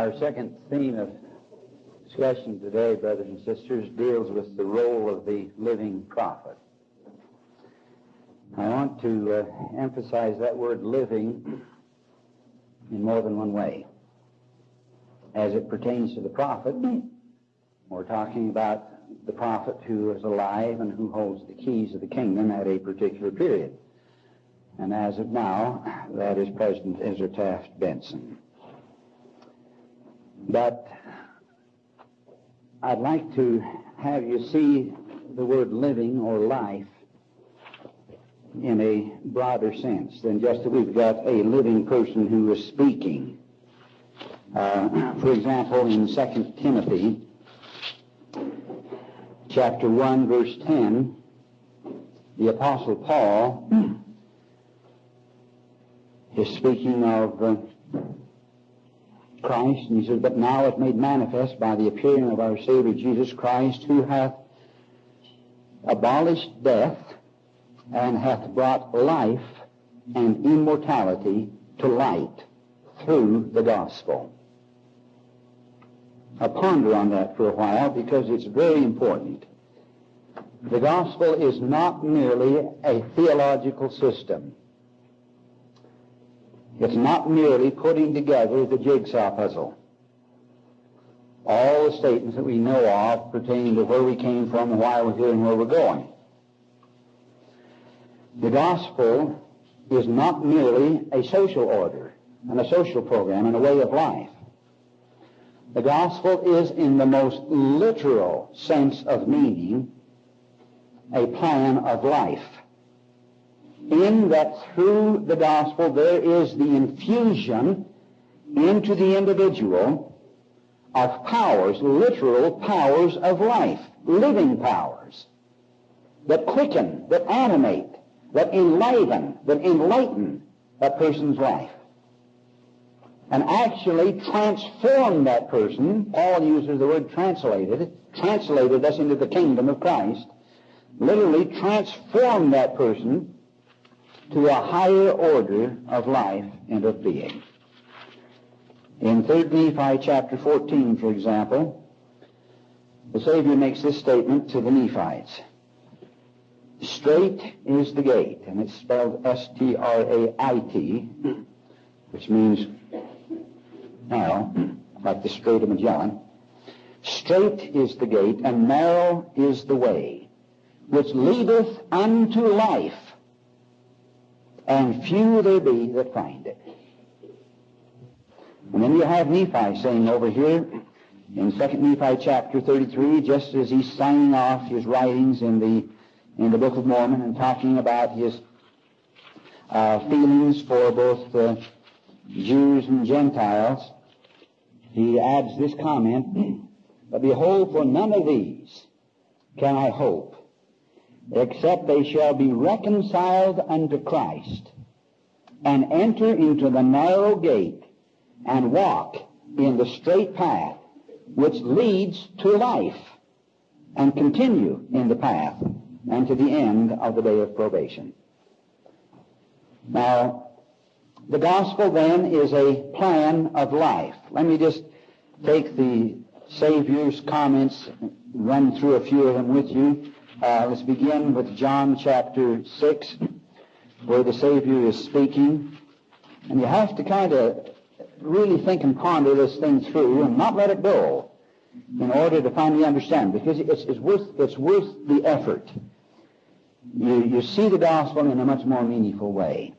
Our second theme of discussion today, brothers and sisters, deals with the role of the living prophet. I want to uh, emphasize that word living in more than one way. As it pertains to the prophet, we're talking about the prophet who is alive and who holds the keys of the kingdom at a particular period. And as of now, that is President Ezra Taft Benson. But I'd like to have you see the word living or life in a broader sense than just that we've got a living person who is speaking. Uh, for example, in 2 Timothy chapter 1, verse 10, the Apostle Paul is speaking of uh, Christ, and he says, But now it made manifest by the appearing of our Savior Jesus Christ, who hath abolished death and hath brought life and immortality to light through the gospel. I'll ponder on that for a while because it's very important. The gospel is not merely a theological system. It's not merely putting together the jigsaw puzzle. All the statements that we know of pertaining to where we came from why we're here and where we're going. The gospel is not merely a social order and a social program and a way of life. The gospel is, in the most literal sense of meaning, a plan of life in that through the gospel there is the infusion into the individual of powers, literal powers of life, living powers that quicken, that animate, that enliven, that enlighten a person's life. And actually transform that person. Paul uses the word translated, translated us into the kingdom of Christ. Literally transform that person to a higher order of life and of being. In 3 Nephi chapter 14, for example, the Savior makes this statement to the Nephites. Straight is the gate, and it's spelled S-T-R-A-I-T, which means narrow, like the Strait of Magellan. Straight is the gate, and narrow is the way, which leadeth unto life, and few there be that find it. And then you have Nephi saying over here in 2 Nephi chapter 33, just as he's signing off his writings in the, in the Book of Mormon and talking about his uh, feelings for both uh, Jews and Gentiles, he adds this comment, But behold, for none of these can I hope, except they shall be reconciled unto Christ and enter into the narrow gate and walk in the straight path which leads to life and continue in the path and to the end of the day of probation. Now, the gospel then is a plan of life. Let me just take the Savior's comments, run through a few of them with you. Uh, let's begin with John chapter 6, where the Savior is speaking. And you have to kind of really think and ponder this thing through and not let it go in order to finally understand, because it's, it's, worth, it's worth the effort. You, you see the gospel in a much more meaningful way.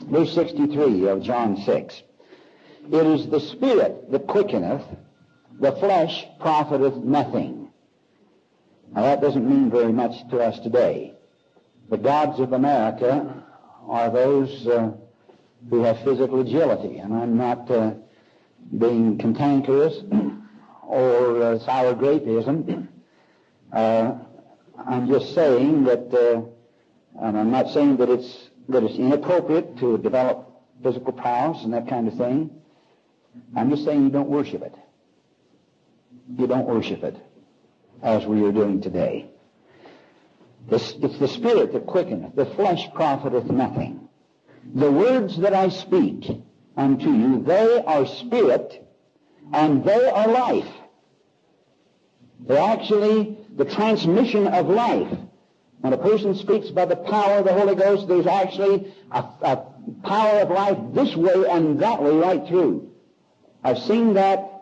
Verse 63 of John 6. It is the Spirit that quickeneth, the flesh profiteth nothing. Now that doesn't mean very much to us today. The gods of America are those uh, who have physical agility, and I'm not uh, being cantankerous or uh, sour grapeism. Uh, I'm just saying that, uh, and I'm not saying that it's that it's inappropriate to develop physical prowess and that kind of thing. I'm just saying you don't worship it. You don't worship it as we are doing today. It's, the spirit that quickeneth. The flesh profiteth nothing. The words that I speak unto you, they are spirit And they are life. They're actually the transmission of life. When a person speaks by the power of the Holy Ghost, there's actually a, a power of life this way and that way right through. I've seen that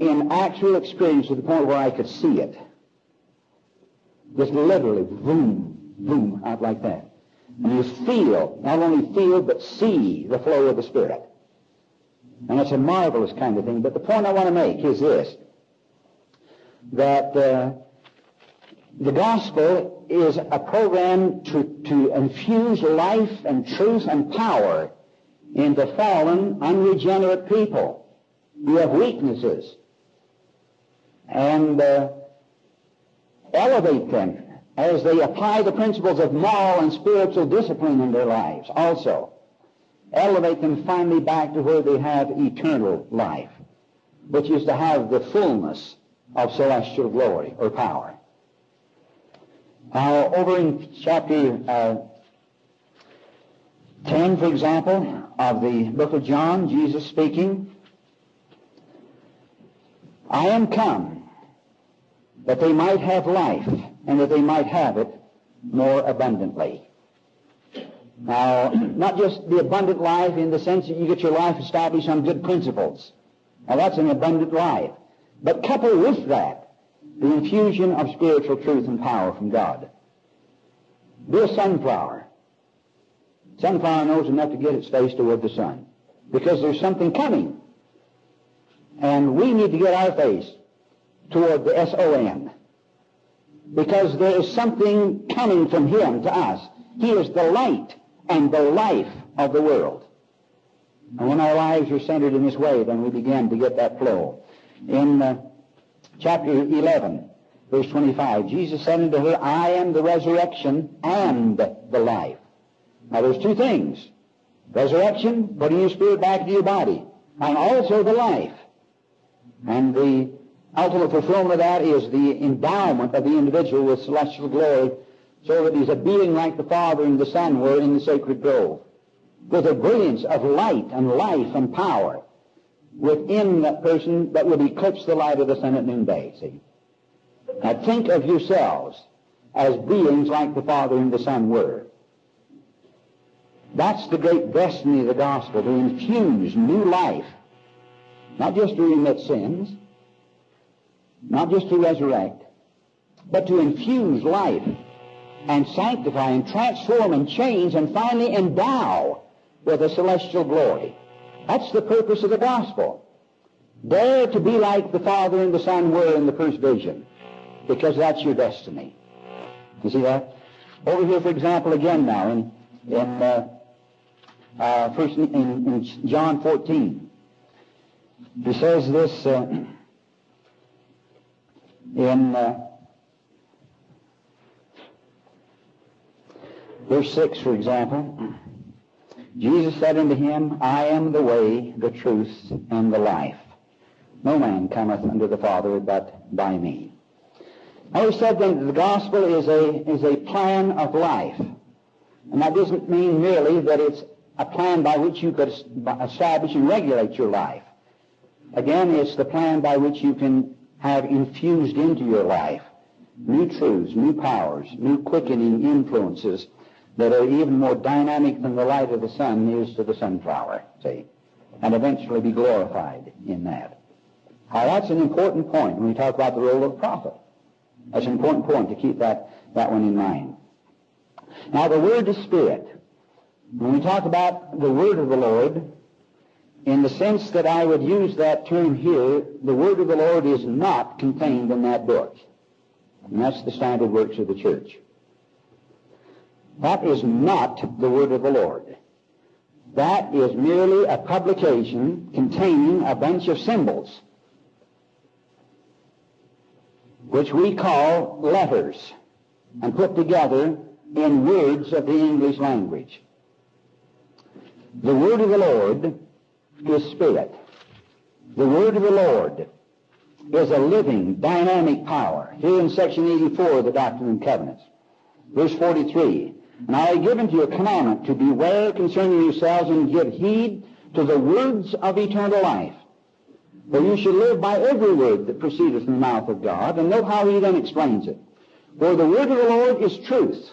in actual experience to the point where I could see it. Just literally, boom, boom, out like that. And you feel, not only feel, but see the flow of the Spirit. And it's a marvelous kind of thing. But the point I want to make is this, that uh, the gospel is a program to, to infuse life and truth and power into fallen, unregenerate people You have weaknesses and uh, elevate them as they apply the principles of moral and spiritual discipline in their lives also. Elevate them finally back to where they have eternal life, which is to have the fullness of celestial glory or power. Now, over in chapter uh, 10, for example, of the book of John, Jesus speaking, I am come that they might have life and that they might have it more abundantly. Now, not just the abundant life in the sense that you get your life established on good principles. Now, that's an abundant life. But couple with that the infusion of spiritual truth and power from God. Be a sunflower. Sunflower knows enough to get its face toward the sun because there's something coming. And we need to get our face toward the S-O-N because there is something coming from Him to us. He is the light and the life of the world. And when our lives are centered in this way, then we begin to get that flow. In uh, chapter 11, verse 25, Jesus said unto her, I am the resurrection and the life. Now there's two things. Resurrection, putting your spirit back into your body, and also the life. And the ultimate fulfillment of that is the endowment of the individual with celestial glory so that he's a being like the Father and the Son were in the sacred grove, with a brilliance of light and life and power within that person that would eclipse the light of the sun at noonday, see? Now think of yourselves as beings like the Father and the Son were. That's the great destiny of the gospel, to infuse new life, not just to remit sins, not just to resurrect, but to infuse life and sanctify and transform and change and finally endow with a celestial glory. That's the purpose of the gospel. Dare to be like the Father and the Son were in the first vision, because that's your destiny. You see that? Over here, for example, again now in in uh, uh, first in, in, John 14, he says this uh, in uh, verse six, for example. Jesus said unto him, I am the way, the truth, and the life. No man cometh unto the Father but by me. I have said then that the gospel is a, is a plan of life. And that doesn't mean merely that it's a plan by which you could establish and regulate your life. Again, it's the plan by which you can have infused into your life new truths, new powers, new quickening influences that are even more dynamic than the light of the sun is to the sunflower, see, and eventually be glorified in that. Now that's an important point when we talk about the role of the prophet. That's an important point to keep that, that one in mind. Now the word is spirit. When we talk about the word of the Lord, in the sense that I would use that term here, the word of the Lord is not contained in that book. And that's the standard works of the church. That is not the word of the Lord. That is merely a publication containing a bunch of symbols, which we call letters, and put together in words of the English language. The word of the Lord is spirit. The word of the Lord is a living, dynamic power. Here in section 84 of the Doctrine and Covenants, verse 43, and I have given to you a commandment to beware concerning yourselves and give heed to the words of eternal life, For you should live by every word that proceedeth from the mouth of God. And note how he then explains it. For the word of the Lord is truth.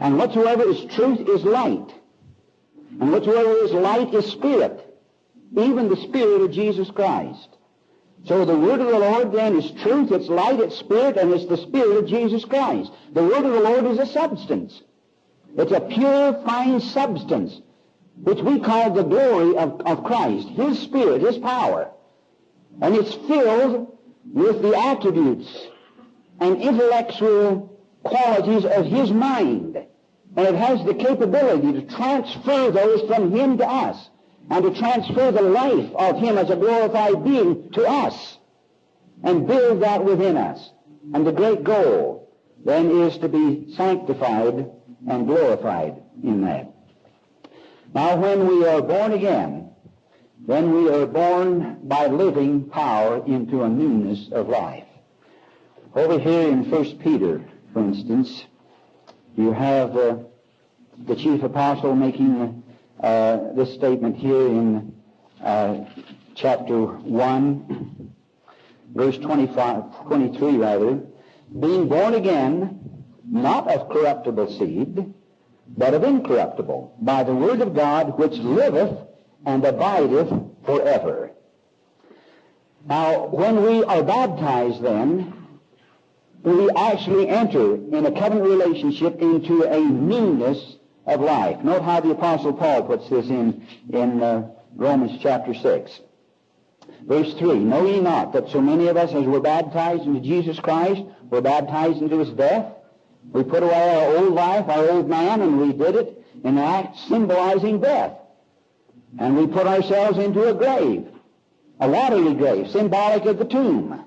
And whatsoever is truth is light. And whatsoever is light is spirit. Even the spirit of Jesus Christ. So the word of the Lord then is truth, it's light, it's spirit, and it's the spirit of Jesus Christ. The word of the Lord is a substance. It's a pure, fine substance, which we call the glory of, of Christ, His Spirit, His power. And it's filled with the attributes and intellectual qualities of His mind. And it has the capability to transfer those from Him to us and to transfer the life of Him as a glorified being to us and build that within us. And the great goal then is to be sanctified and glorified in that. Now when we are born again, then we are born by living power into a newness of life. Over here in 1 Peter, for instance, you have uh, the chief apostle making uh, this statement here in uh, chapter 1, verse 25, 23 rather, being born again, not of corruptible seed, but of incorruptible, by the word of God which liveth and abideth forever. Now, when we are baptized then, we actually enter in a covenant relationship into a newness of life. Note how the Apostle Paul puts this in, in uh, Romans chapter 6. Verse 3, Know ye not that so many of us as were baptized into Jesus Christ were baptized into his death? We put away our old life, our old man, and we did it in an act symbolizing death. And we put ourselves into a grave, a watery grave, symbolic of the tomb.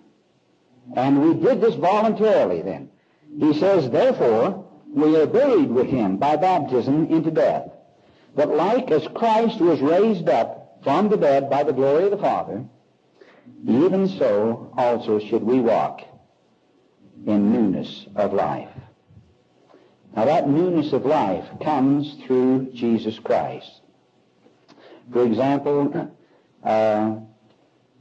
And we did this voluntarily then. He says, therefore, we are buried with him by baptism into death. But like as Christ was raised up from the dead by the glory of the Father, even so also should we walk in newness of life. Now that newness of life comes through Jesus Christ. For example, uh,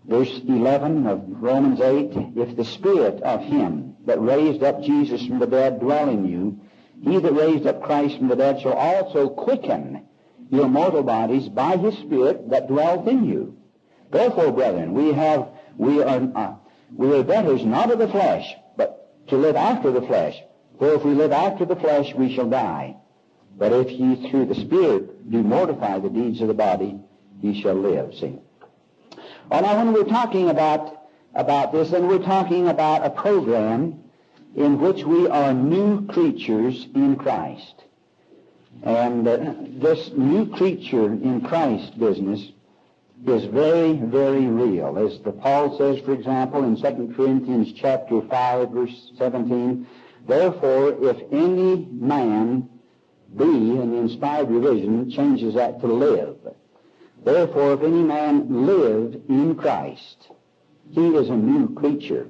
verse 11 of Romans 8, if the Spirit of Him that raised up Jesus from the dead dwell in you, he that raised up Christ from the dead shall also quicken your mortal bodies by his Spirit that dwelleth in you. Therefore, brethren, we have, we are, uh, we are debtors not of the flesh, but to live after the flesh. For if we live after the flesh, we shall die. But if ye through the Spirit do mortify the deeds of the body, ye shall live. See? Well, now when we're talking about, about this, then we're talking about a program in which we are new creatures in Christ. And uh, this new creature in Christ business is very, very real. As the Paul says, for example, in 2 Corinthians chapter 5, verse 17, Therefore, if any man be, in the inspired revision, changes that to live. Therefore, if any man live in Christ, he is a new creature.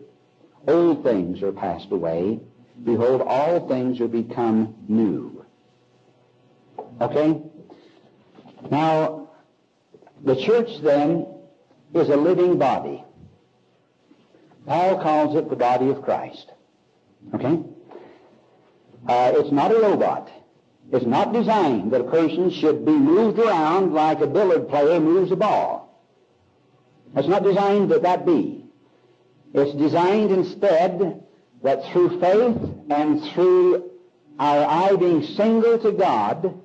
Old things are passed away. Behold, all things are become new. Okay? Now, the church then is a living body. Paul calls it the body of Christ. Okay? Uh, it's not a robot. It's not designed that a person should be moved around like a billiard player moves a ball. It's not designed that that be. It's designed instead that through faith and through our eye being single to God,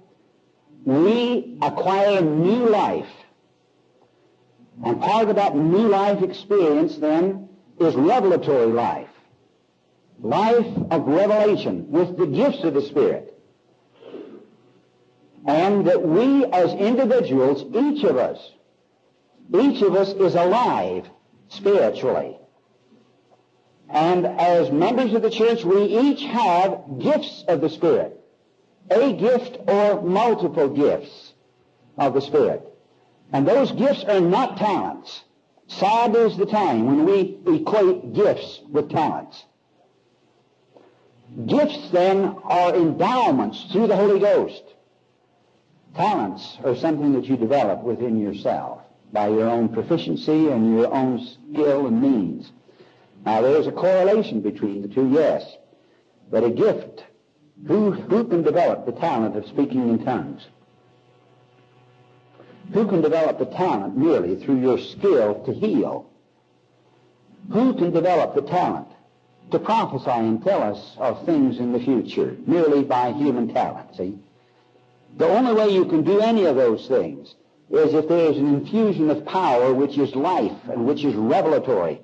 we acquire new life. And part of that new life experience then is revelatory life life of revelation with the gifts of the Spirit. And that we as individuals, each of us, each of us is alive spiritually. And as members of the church, we each have gifts of the Spirit. A gift or multiple gifts of the Spirit. And those gifts are not talents. Sad is the time when we equate gifts with talents. Gifts then are endowments through the Holy Ghost. Talents are something that you develop within yourself. by your own proficiency and your own skill and means. Now, there's a correlation between the two, yes. But a gift, who, who can develop the talent of speaking in tongues? Who can develop the talent merely through your skill to heal? Who can develop the talent to prophesy and tell us of things in the future merely by human talent? See? The only way you can do any of those things is if there is an infusion of power which is life and which is revelatory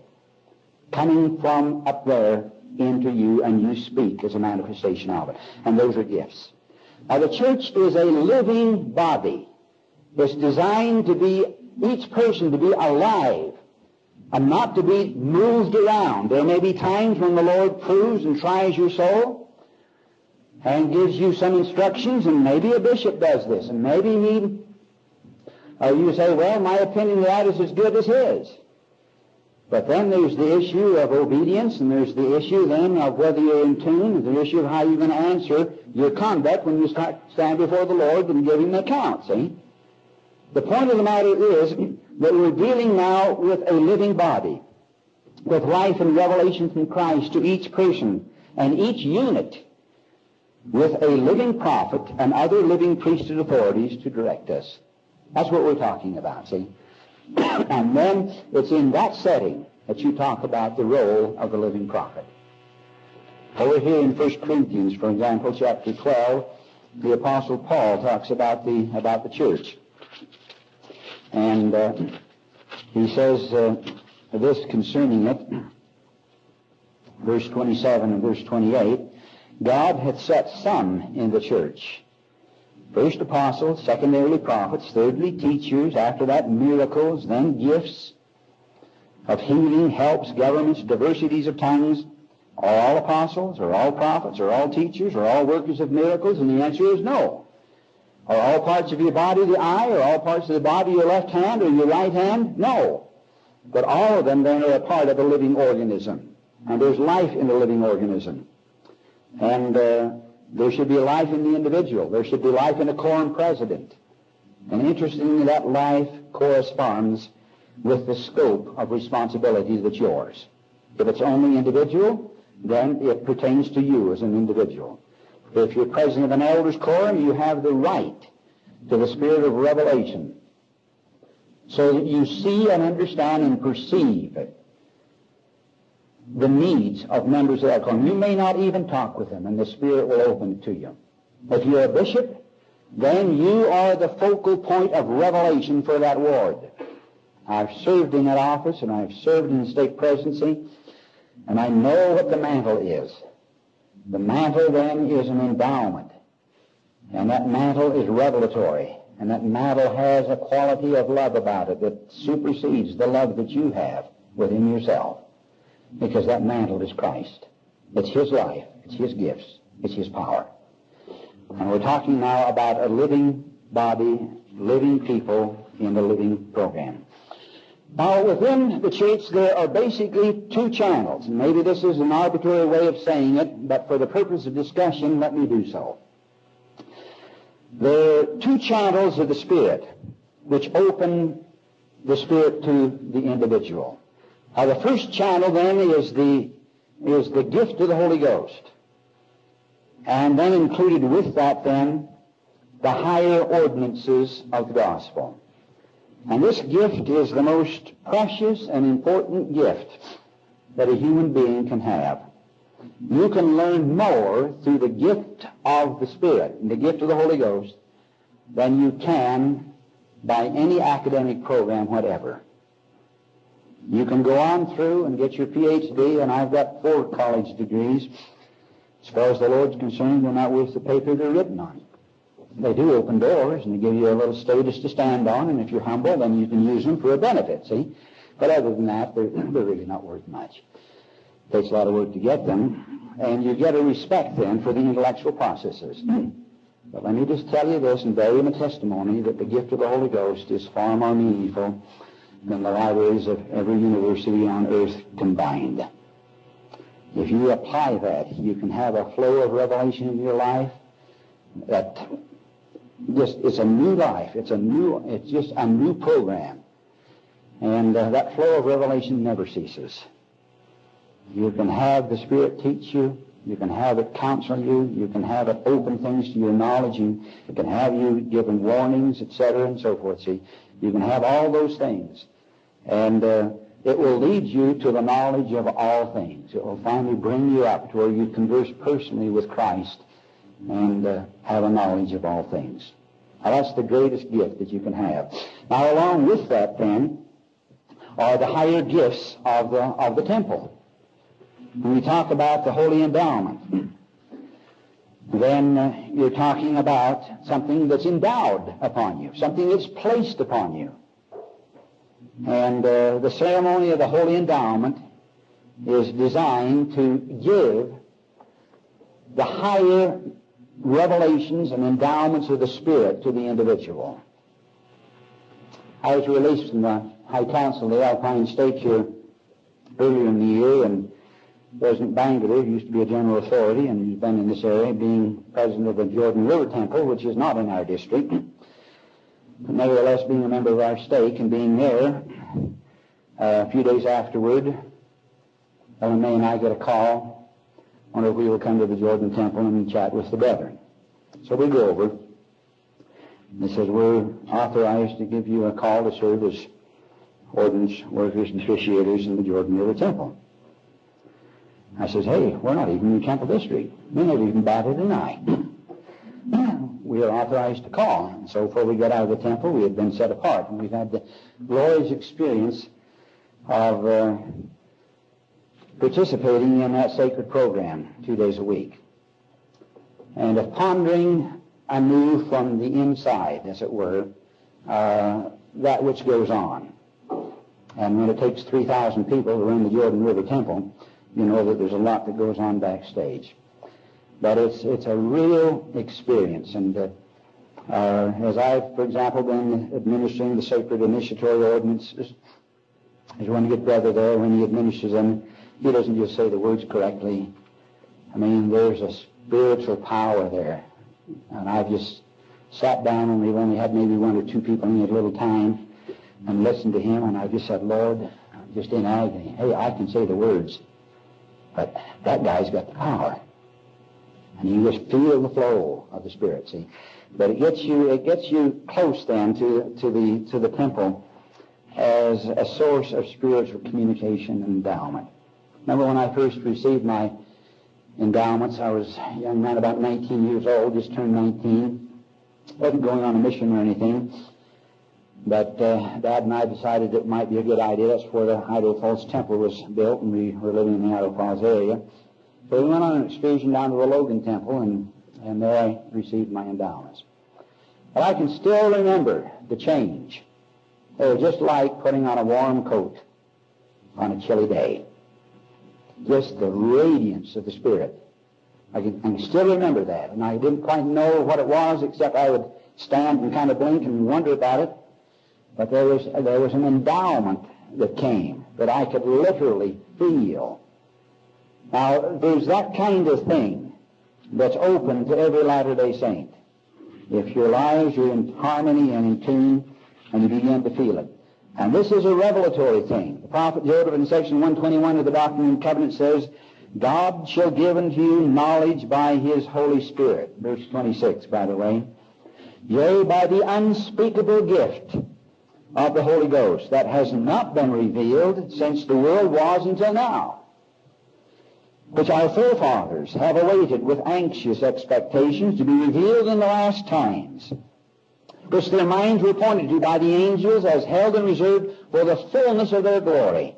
coming from up there into you and you speak as a manifestation of it. And those are gifts. Now the church is a living body. It's designed to be, each person to be alive and not to be moved around. There may be times when the Lord proves and tries your soul and gives you some instructions, and maybe a bishop does this, and maybe he, or you say, well, my opinion of that is as good as his. But then there's the issue of obedience, and there's the issue then of whether you're in tune, and the issue of how you're going to answer your conduct when you start, stand before the Lord and give Him an account, see? The point of the matter is that we're dealing now with a living body, with life and revelation from Christ to each person and each unit with a living prophet and other living priesthood authorities to direct us. That's what we're talking about, see? and then it's in that setting that you talk about the role of the living prophet. Over here in 1 Corinthians, for example, chapter 12, the Apostle Paul talks about the, about the church. And uh, he says uh, this concerning it, verse 27 and verse 28, God hath set some in the church. First apostles, secondarily prophets, thirdly teachers, after that miracles, then gifts of healing, helps, governments, diversities of tongues. Are all apostles, or all prophets, or all teachers, or all workers of miracles? And the answer is no. Are all parts of your body the eye, or all parts of the body your left hand or your right hand? No. But all of them then are a part of a living organism. And there's life in the living organism. And uh, there should be life in the individual. There should be life in a quorum president. And interestingly, that life corresponds with the scope of responsibility that's yours. If it's only individual, then it pertains to you as an individual. If you're president of an elders quorum, you have the right to the spirit of revelation so that you see and understand and perceive the needs of members of that quorum. You may not even talk with them, and the Spirit will open it to you. If you're a bishop, then you are the focal point of revelation for that ward. I've served in that office, and I've served in the stake presidency, and I know what the mantle is. The mantle then is an endowment, and that mantle is revelatory, and that mantle has a quality of love about it that supersedes the love that you have within yourself because that mantle is Christ. It's His life. It's His gifts. It's His power. And we're talking now about a living body, living people in the living program. Now, within the church, there are basically two channels. Maybe this is an arbitrary way of saying it, but for the purpose of discussion, let me do so. There are two channels of the Spirit which open the Spirit to the individual. The first channel then is the, is the gift of the Holy Ghost. And then included with that then, the higher ordinances of the gospel. And this gift is the most precious and important gift that a human being can have. You can learn more through the gift of the Spirit and the gift of the Holy Ghost than you can by any academic program whatever. You can go on through and get your PhD, and I've got four college degrees. As far as the Lord's concerned, they're not worth the paper they're written on. They do open doors, and they give you a little status to stand on, and if you're humble, then you can use them for a benefit, see? But other than that, they're, they're really not worth much. It takes a lot of work to get them, and you get a respect then for the intellectual processes. Hmm. but let me just tell you this and bear you my testimony that the gift of the Holy Ghost is far more meaningful than the libraries of every university on earth combined. If you apply that, you can have a flow of revelation in your life that just it's a new life. It's a new it's just a new program. And uh, that flow of revelation never ceases. You can have the Spirit teach you. You can have it counsel you. You can have it open things to your knowledge. You, it can have you given warnings, etc., and so forth. See, you can have all those things. And uh, it will lead you to the knowledge of all things. It will finally bring you up to where you converse personally with Christ and uh, have a knowledge of all things. Now, that's the greatest gift that you can have. Now, along with that, then, are the higher gifts of the, of the temple. When we talk about the holy endowment, then uh, you're talking about something that's endowed upon you, something that's placed upon you. And uh, the ceremony of the holy endowment is designed to give the higher revelations and endowments of the Spirit to the individual. I was released from the High Council of the Alpine States here earlier in the year, and President Bangerter used to be a general authority and he's been in this area, being president of the Jordan River Temple, which is not in our district. But nevertheless, being a member of our stake and being there, uh, a few days afterward, Ellen May and I get a call wonder if we will come to the Jordan Temple and chat with the brethren. So we go over. And it says, we're authorized to give you a call to serve as ordinance workers and officiators in the Jordan River Temple. I says, hey, we're not even in the Temple District. We never even batted an eye. we are authorized to call. And so before we got out of the temple, we had been set apart. And we've had the glorious experience of uh, participating in that sacred program two days a week. And of pondering anew from the inside, as it were, uh, that which goes on. And when it takes 3,000 people to run the Jordan River Temple, you know that there's a lot that goes on backstage. But it's, it's a real experience. And uh, uh, as I've, for example, been administering the sacred initiatory ordinances, there's one good brother there when he administers them, he doesn't just say the words correctly. I mean, there's a spiritual power there. And I've just sat down and we've only had maybe one or two people in a little time and listened to him and I just said, Lord, I'm just in agony. Hey, I can say the words, but that guy's got the power. And you just feel the flow of the Spirit, see. But it gets you it gets you close then to, to the to the temple as a source of spiritual communication and endowment. Remember when I first received my endowments, I was a young man about 19 years old, just turned 19. Wasn't going on a mission or anything. But uh, Dad and I decided it might be a good idea. That's where the Idaho Falls Temple was built, and we were living in the Idaho Falls area. So we went on an excursion down to the Logan Temple, and, and there I received my endowments. But I can still remember the change. It was just like putting on a warm coat on a chilly day just the radiance of the Spirit. I can, I can still remember that. And I didn't quite know what it was, except I would stand and kind of blink and wonder about it. But there was, there was an endowment that came that I could literally feel. Now, there's that kind of thing that's open to every Latter-day Saint. If your lives are in harmony and in tune, and you begin to feel it. And this is a revelatory thing. The prophet Joseph in section 121 of the Doctrine and Covenant says, God shall give unto you knowledge by his Holy Spirit. Verse 26, by the way. Yea, by the unspeakable gift of the Holy Ghost that has not been revealed since the world was until now, which our forefathers have awaited with anxious expectations to be revealed in the last times which their minds were pointed to by the angels as held and reserved for the fullness of their glory.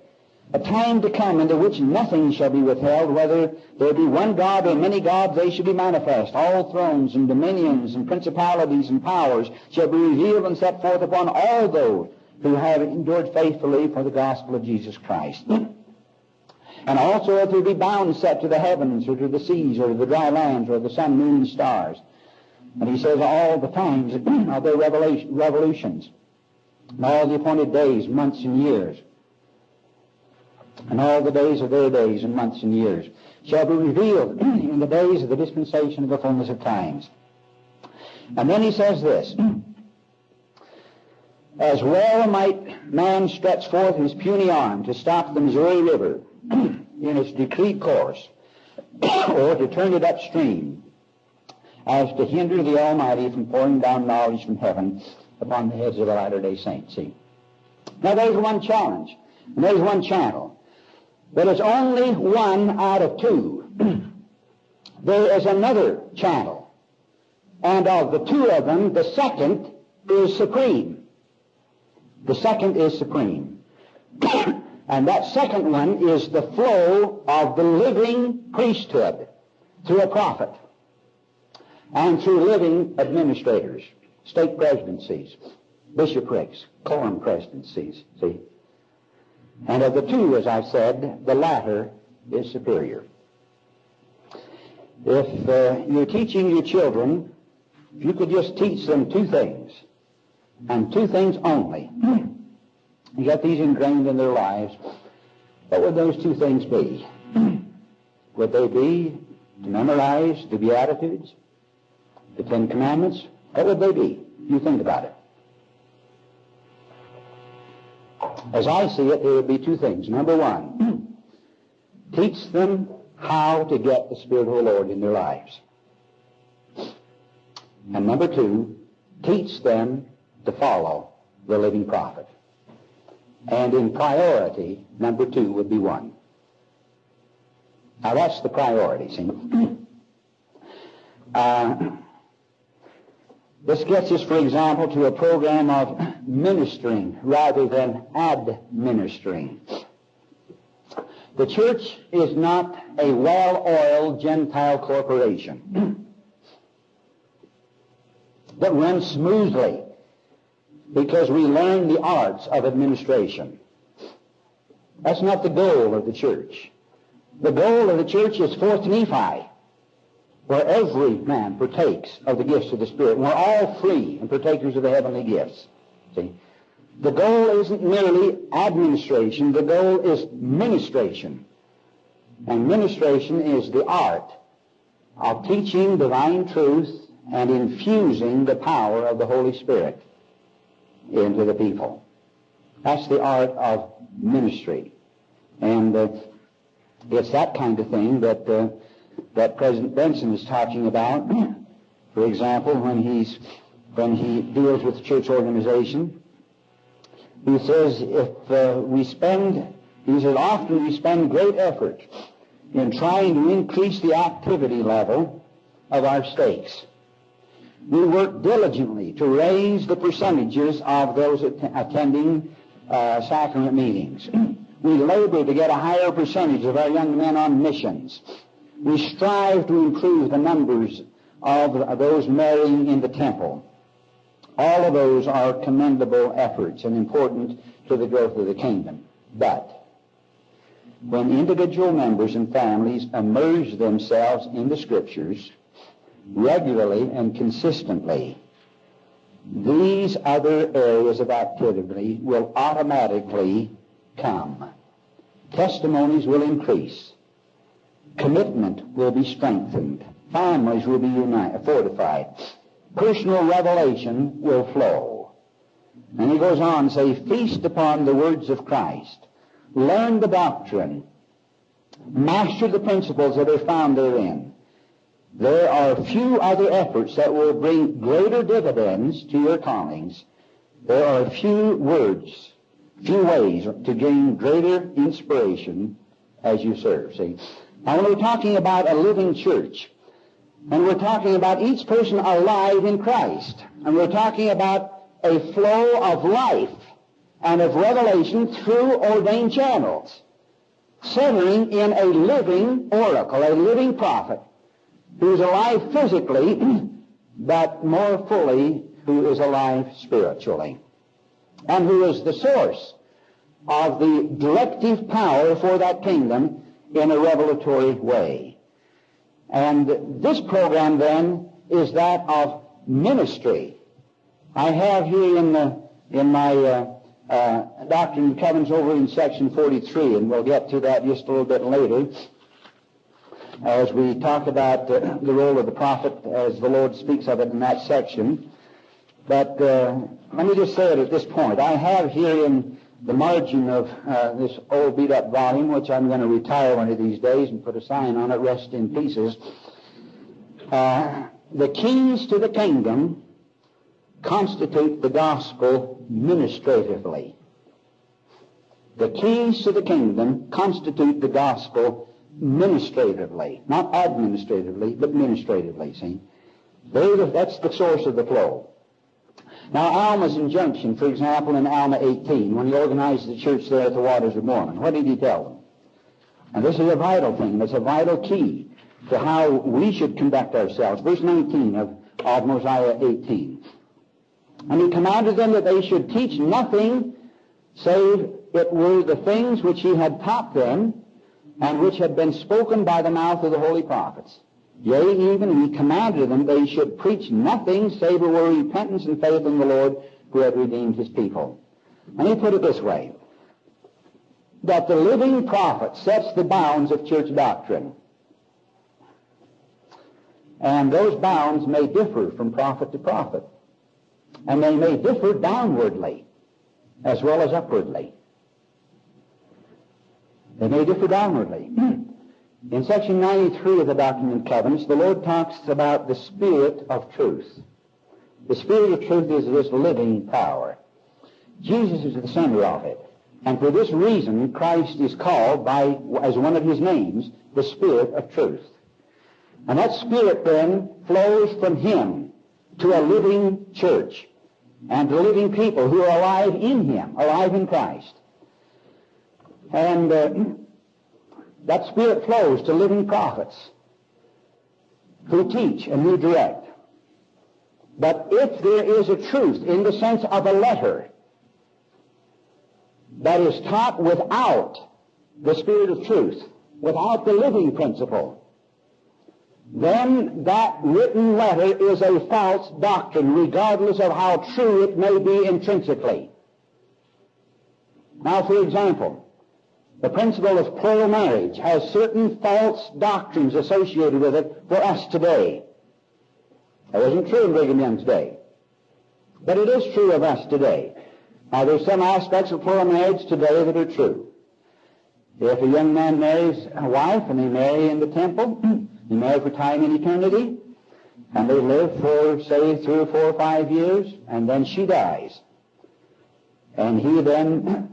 A time to come into which nothing shall be withheld, whether there be one God or many gods, they shall be manifest. All thrones and dominions and principalities and powers shall be revealed and set forth upon all those who have endured faithfully for the gospel of Jesus Christ. and also if there be bounds set to the heavens or to the seas or to the dry lands or the sun, moon, and stars and he says all the times of their revolutions, and all the appointed days, months, and years, and all the days of their days and months and years shall be revealed in the days of the dispensation of the fullness of times. And then he says this, As well might man stretch forth his puny arm to stop the Missouri River in its decreed course, or to turn it upstream, as to hinder the Almighty from pouring down knowledge from heaven upon the heads of the latter-day saints. See? Now there's one challenge, and there's one channel. But it's only one out of two. there is another channel. And of the two of them, the second is supreme. The second is supreme. and that second one is the flow of the living priesthood through a prophet and through living administrators, stake presidencies, bishoprics, quorum presidencies, see. And of the two, as I said, the latter is superior. If uh, you're teaching your children, if you could just teach them two things, and two things only, you got these ingrained in their lives, what would those two things be? would they be to memorize the Beatitudes, the Ten Commandments? What would they be? You think about it. As I see it, there would be two things. Number one, teach them how to get the Spirit of the Lord in their lives. And number two, teach them to follow the living prophet. And in priority, number two would be one. Now that's the priority, see? Uh, this gets us, for example, to a program of ministering rather than administering. The church is not a well-oiled Gentile corporation that runs smoothly because we learn the arts of administration. That's not the goal of the church. The goal of the church is fourth Nephi where every man partakes of the gifts of the Spirit. We're all free and partakers of the heavenly gifts. See? The goal isn't merely administration, the goal is ministration. And ministration is the art of teaching divine truth and infusing the power of the Holy Spirit into the people. That's the art of ministry. And uh, it's that kind of thing that uh, that President Benson is talking about. For example, when he's when he deals with church organization, he says if uh, we spend, he says often we spend great effort in trying to increase the activity level of our stakes. We work diligently to raise the percentages of those att- attending uh, sacrament meetings. we labor to get a higher percentage of our young men on missions. We strive to improve the numbers of those marrying in the temple. All of those are commendable efforts and important to the growth of the kingdom. But when individual members and families immerse themselves in the Scriptures regularly and consistently, these other areas of activity will automatically come. Testimonies will increase commitment will be strengthened. Families will be united, fortified. Personal revelation will flow. And he goes on to say, feast upon the words of Christ. Learn the doctrine. Master the principles that are found therein. There are few other efforts that will bring greater dividends to your callings. There are few words, few ways to gain greater inspiration as you serve. See, now, when we're talking about a living church, and we're talking about each person alive in Christ, and we're talking about a flow of life and of revelation through ordained channels, centering in a living oracle, a living prophet, who's alive physically, but more fully, who is alive spiritually, and who is the source of the directive power for that kingdom in a revelatory way. And this program then is that of ministry. I have here in the in my uh, uh, Doctrine and Covenants over in section 43, and we'll get to that just a little bit later, as we talk about uh, the role of the prophet as the Lord speaks of it in that section. But uh, let me just say it at this point. I have here in the margin of uh, this old beat up volume, which I'm going to retire one of these days and put a sign on it, rest in pieces. Uh, the keys to the kingdom constitute the gospel ministratively. The keys to the kingdom constitute the gospel ministratively, not administratively, but ministratively, see? That's the source of the flow. Now, Alma's injunction, for example, in Alma 18, when he organized the church there at the Waters of Mormon, what did he tell them? And this is a vital thing. It's a vital key to how we should conduct ourselves. Verse 19 of, of Mosiah 18. And he commanded them that they should teach nothing save it were the things which he had taught them and which had been spoken by the mouth of the holy prophets. Yea, even he commanded them they should preach nothing save it were repentance and faith in the Lord who had redeemed his people. And he put it this way, that the living prophet sets the bounds of church doctrine. And those bounds may differ from prophet to prophet. And they may differ downwardly as well as upwardly. They may differ downwardly. In section 93 of the Doctrine and Covenants, the Lord talks about the Spirit of truth. The Spirit of truth is this living power. Jesus is the center of it. And for this reason, Christ is called by, as one of his names, the Spirit of truth. And that Spirit then flows from him to a living church and to living people who are alive in him, alive in Christ. And uh, that Spirit flows to living prophets who teach and who direct. But if there is a truth in the sense of a letter that is taught without the Spirit of truth, without the living principle, then that written letter is a false doctrine, regardless of how true it may be intrinsically. Now, for example, the principle of plural marriage has certain false doctrines associated with it for us today. That wasn't true in Brigham Young's day. But it is true of us today. Now, there's some aspects of plural marriage today that are true. If a young man marries a wife and they marry in the temple, they marry for time and eternity, and they live for, say, three or four or five years, and then she dies. And he then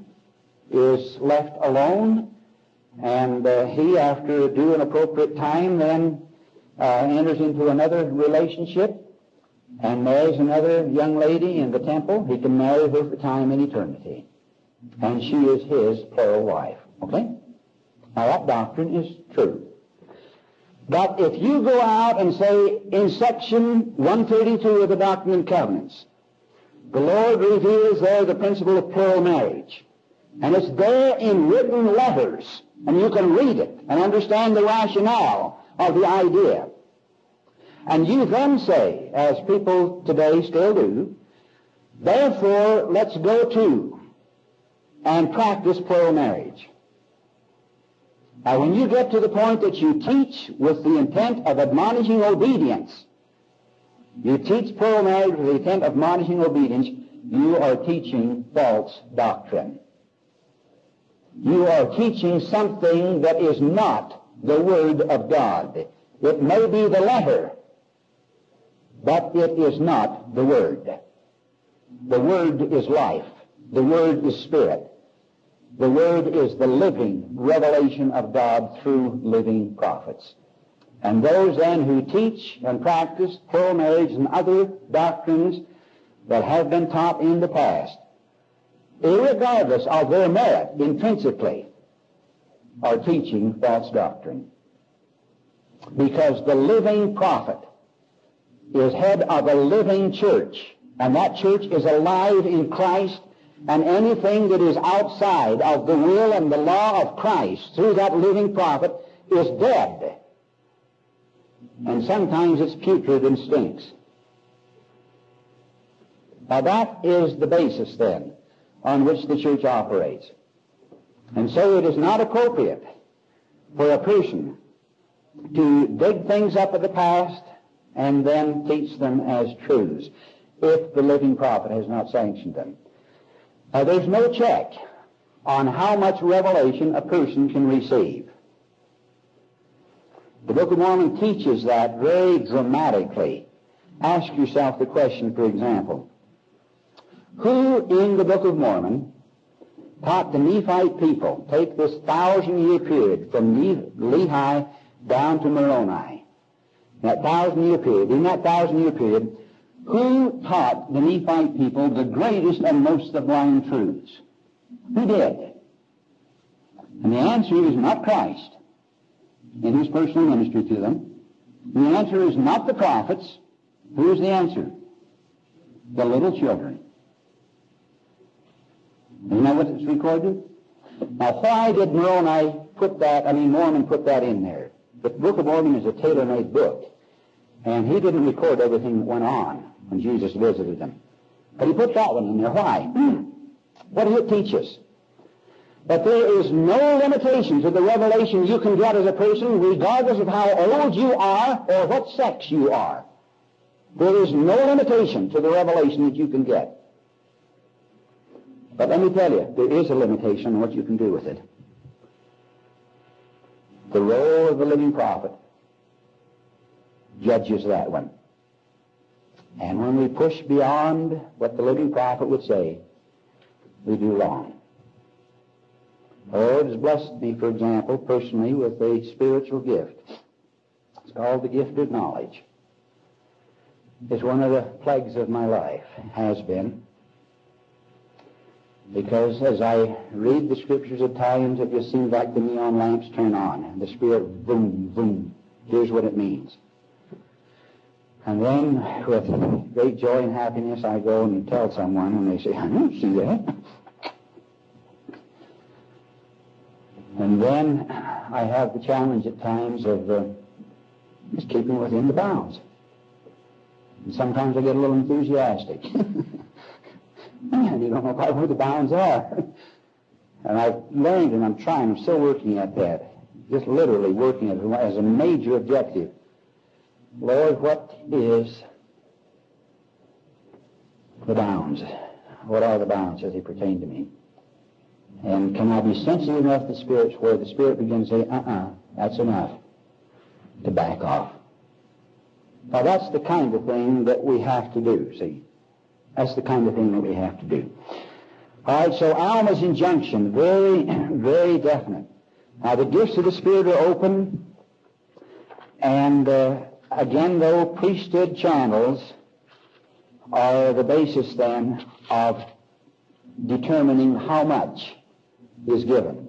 is left alone, and uh, he, after due and appropriate time, then uh, enters into another relationship and marries another young lady in the temple. He can marry her for time and eternity. And she is his plural wife. Okay? Now that doctrine is true. But if you go out and say in section 132 of the Doctrine and Covenants, the Lord reveals there the principle of plural marriage. And it's there in written letters. And you can read it and understand the rationale of the idea. And you then say, as people today still do, therefore let's go to and practice plural marriage. Now when you get to the point that you teach with the intent of admonishing obedience, you teach plural marriage with the intent of admonishing obedience, you are teaching false doctrine you are teaching something that is not the Word of God. It may be the letter, but it is not the Word. The Word is life. The Word is Spirit. The Word is the living revelation of God through living prophets. And those then who teach and practice plural marriage and other doctrines that have been taught in the past irregardless of their merit intrinsically, are teaching false doctrine. Because the living prophet is head of a living church, and that church is alive in Christ, and anything that is outside of the will and the law of Christ through that living prophet is dead. And sometimes it's putrid and stinks. Now that is the basis then on which the church operates. And so it is not appropriate for a person to dig things up of the past and then teach them as truths. if the living prophet has not sanctioned them. Uh, there's no check on how much revelation a person can receive. The Book of Mormon teaches that very dramatically. Ask yourself the question, for example, who in the Book of Mormon taught the Nephite people, take this thousand year period from Lehi down to Moroni, that thousand year period, in that thousand year period, who taught the Nephite people the greatest and most sublime truths? Who did? And the answer is not Christ in his personal ministry to them. The answer is not the prophets. Who is the answer? The little children. Isn't that what it's recorded? Now, why did Moroni put that, I mean, Mormon put that in there? The Book of Mormon is a tailor-made book. And he didn't record everything that went on when Jesus visited them. But he put that one in there. Why? what does it teach us? That there is no limitation to the revelation you can get as a person, regardless of how old you are or what sex you are. There is no limitation to the revelation that you can get. But let me tell you, there is a limitation on what you can do with it. The role of the living prophet judges that one. And when we push beyond what the living prophet would say, we do wrong. Oh, it has blessed me, for example, personally, with a spiritual gift. It's called the gift of knowledge. It's one of the plagues of my life, has been. Because as I read the scriptures at times, it just seems like the neon lamps turn on, and the Spirit, boom, boom. Here's what it means. And then, with great joy and happiness, I go and tell someone, and they say, I don't see that. And then I have the challenge at times of uh, just keeping within the bounds. And sometimes I get a little enthusiastic. Man, you don't know quite where the bounds are. and I've learned, and I'm trying, I'm still working at that. Just literally working at it as a major objective. Lord, what is the bounds? What are the bounds as they pertain to me? And can I be sensitive enough to the Spirit where the Spirit begins to say, uh-uh, that's enough, to back off? Now that's the kind of thing that we have to do, see? That's the kind of thing that we have to do. All right, so Alma's injunction, very, very definite. Now the gifts of the Spirit are open, and uh, again, though, priesthood channels are the basis then of determining how much is given.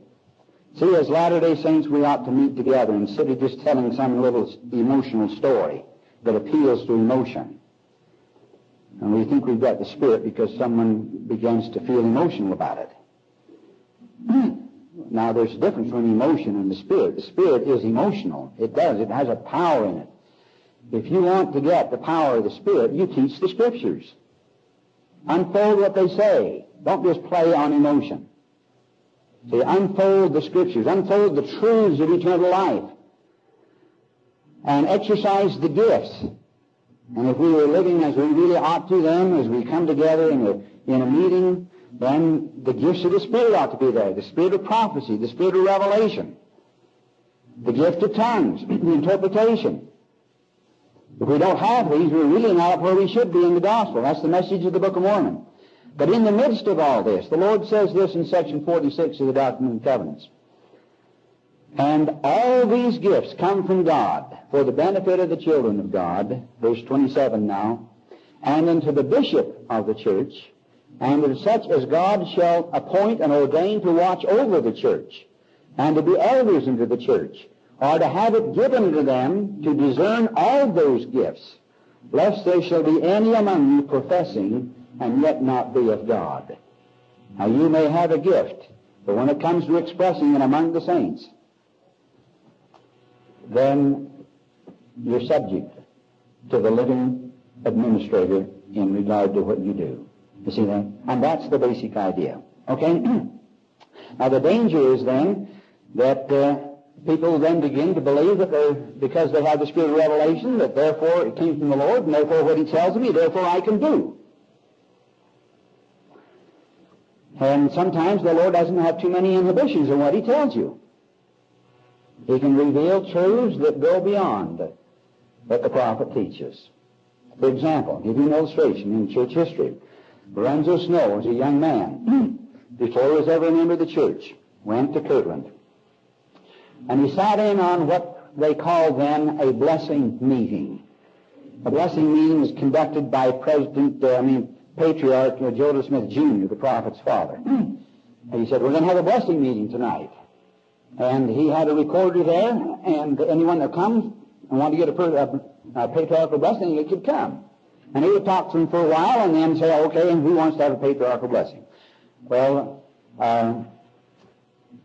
See, as Latter-day Saints, we ought to meet together instead of just telling some little emotional story that appeals to emotion. And we think we've got the Spirit because someone begins to feel emotional about it. now, there's a difference between emotion and the Spirit. The Spirit is emotional. It does. It has a power in it. If you want to get the power of the Spirit, you teach the Scriptures. Unfold what they say. Don't just play on emotion. See, unfold the Scriptures. Unfold the truths of eternal life. And exercise the gifts. And if we were living as we really ought to then, as we come together in a, in a meeting, then the gifts of the Spirit ought to be there. The Spirit of prophecy, the Spirit of revelation, the gift of tongues, the interpretation. If we don't have these, we're really not where we should be in the gospel. That's the message of the Book of Mormon. But in the midst of all this, the Lord says this in section 46 of the Doctrine and Covenants. And all these gifts come from God for the benefit of the children of God, verse 27 now, and unto the bishop of the church, and to such as God shall appoint and ordain to watch over the church, and to be elders unto the church, or to have it given to them to discern all those gifts, lest there shall be any among you professing and yet not be of God. Now you may have a gift, but when it comes to expressing it among the saints, then you're subject to the living administrator in regard to what you do. You see that? And that's the basic idea. Okay? now the danger is then that uh, people then begin to believe that they, because they have the spirit of revelation, that therefore it came from the Lord, and therefore what he tells me, therefore I can do. And sometimes the Lord doesn't have too many inhibitions in what he tells you. He can reveal truths that go beyond what the prophet teaches. For example, give you an illustration in church history. Lorenzo Snow was a young man before he was ever a member of the church. Went to Kirtland. And he sat in on what they called then a blessing meeting. A blessing meeting was conducted by President, uh, I mean, Patriarch Joseph Smith Jr., the prophet's father. And he said, we're going to have a blessing meeting tonight. And he had a recorder there, and anyone that comes and wanted to get a, per- a, a patriarchal blessing, they could come. And he would talk to them for a while and then say, okay, and who wants to have a patriarchal blessing? Well, uh,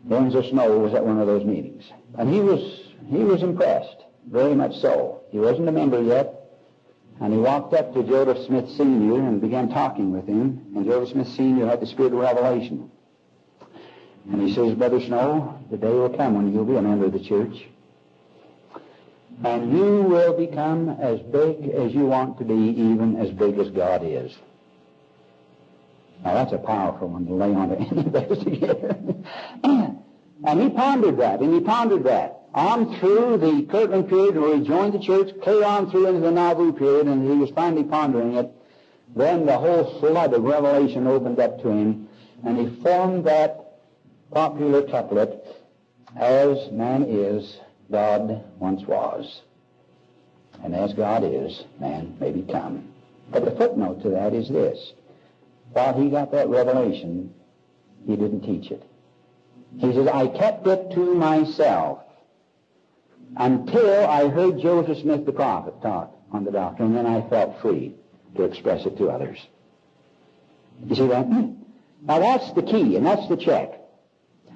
Lorenzo Snow was at one of those meetings. And he was, he was impressed, very much so. He wasn't a member yet, and he walked up to Joseph Smith Sr. and began talking with him, and Joseph Smith Sr. had the spirit of revelation. And he says, Brother Snow, the day will come when you'll be a member of the church. And you will become as big as you want to be, even as big as God is. Now that's a powerful one to lay on to any of those together. and he pondered that, and he pondered that. On through the Kirtland period where he joined the church, clear on through into the Nauvoo period, and he was finally pondering it. Then the whole flood of revelation opened up to him, and he formed that popular couplet, As man is, God once was. And as God is, man may become. But the footnote to that is this. While he got that revelation, he didn't teach it. He says, I kept it to myself until I heard Joseph Smith the prophet talk on the doctrine, and then I felt free to express it to others. You see that? Now that's the key, and that's the check.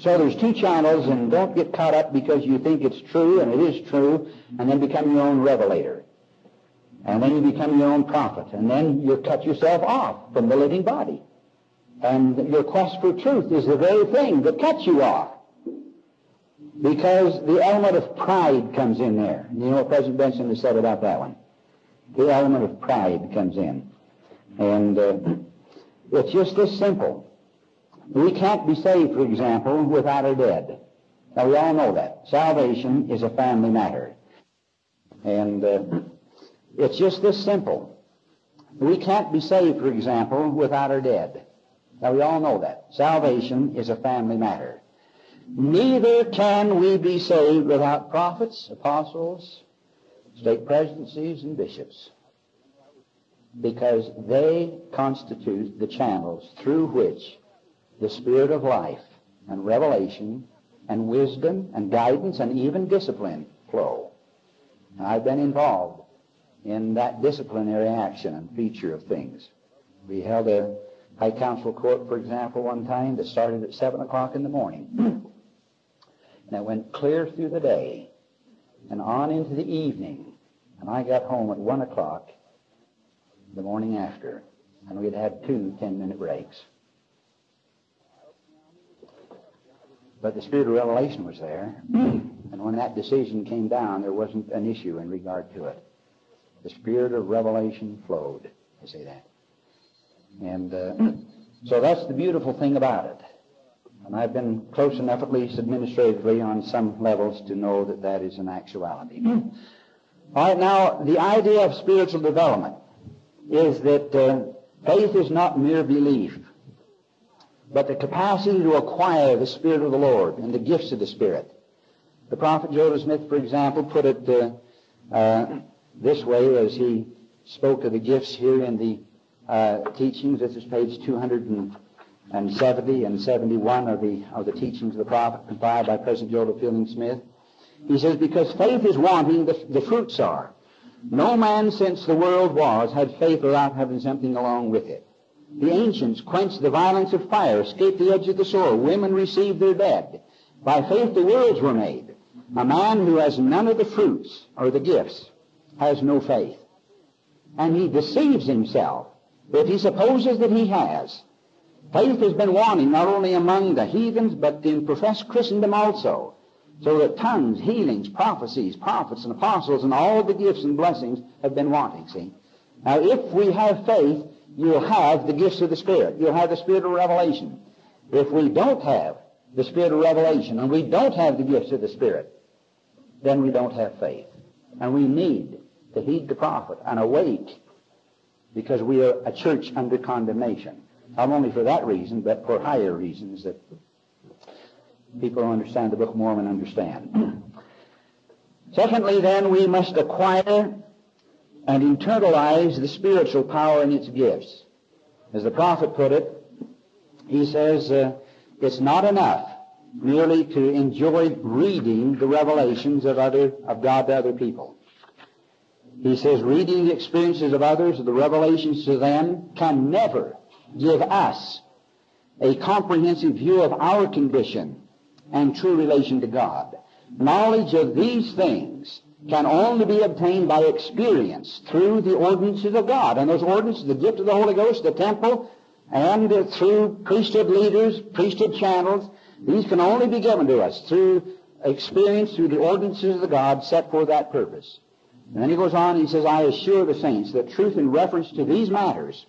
So there's two channels, and don't get caught up because you think it's true, and it is true, and then become your own revelator. And then you become your own prophet, and then you cut yourself off from the living body. And your quest for truth is the very thing that cuts you off. Because the element of pride comes in there. You know what President Benson has said about that one? The element of pride comes in. And uh, it's just this simple. We can't be saved, for example, without our dead. Now, we all know that. Salvation is a family matter. And uh, it's just this simple. We can't be saved, for example, without our dead. Now, we all know that. Salvation is a family matter. Neither can we be saved without prophets, apostles, stake presidencies, and bishops. Because they constitute the channels through which the Spirit of life and revelation and wisdom and guidance and even discipline flow. And I've been involved in that disciplinary action and feature of things. We held a high council court, for example, one time that started at 7 o'clock in the morning. and it went clear through the day and on into the evening. And I got home at 1 o'clock the morning after. And we'd had two 10-minute breaks. But the spirit of revelation was there. and when that decision came down, there wasn't an issue in regard to it. The spirit of revelation flowed. I say that. And uh, so that's the beautiful thing about it. And I've been close enough, at least administratively, on some levels to know that that is an actuality. All right, now, the idea of spiritual development is that uh, faith is not mere belief but the capacity to acquire the Spirit of the Lord and the gifts of the Spirit. The prophet Joseph Smith, for example, put it uh, uh, this way as he spoke of the gifts here in the uh, teachings. This is page 270 and 71 of the, of the teachings of the prophet compiled by President Joseph Fielding Smith. He says, because faith is wanting, the, the fruits are. No man since the world was had faith without having something along with it. The ancients quenched the violence of fire, escaped the edge of the sword. Women received their dead. By faith the worlds were made. A man who has none of the fruits or the gifts has no faith. And he deceives himself if he supposes that he has. Faith has been wanting not only among the heathens, but in professed Christendom also. So that tongues, healings, prophecies, prophets, and apostles, and all the gifts and blessings have been wanting, see? Now, if we have faith, you'll have the gifts of the Spirit. You'll have the Spirit of revelation. If we don't have the Spirit of revelation and we don't have the gifts of the Spirit, then we don't have faith. And we need to heed the prophet and awake because we are a church under condemnation. Not only for that reason, but for higher reasons that people who understand the Book of Mormon understand. Secondly, then, we must acquire and internalize the spiritual power and its gifts. As the prophet put it, he says, uh, it's not enough merely to enjoy reading the revelations of other of God to other people. He says reading the experiences of others, the revelations to them, can never give us a comprehensive view of our condition and true relation to God. Knowledge of these things can only be obtained by experience through the ordinances of God. And those ordinances, the gift of the Holy Ghost, the temple, and uh, through priesthood leaders, priesthood channels, these can only be given to us through experience, through the ordinances of God set for that purpose. And then he goes on, he says, I assure the saints that truth in reference to these matters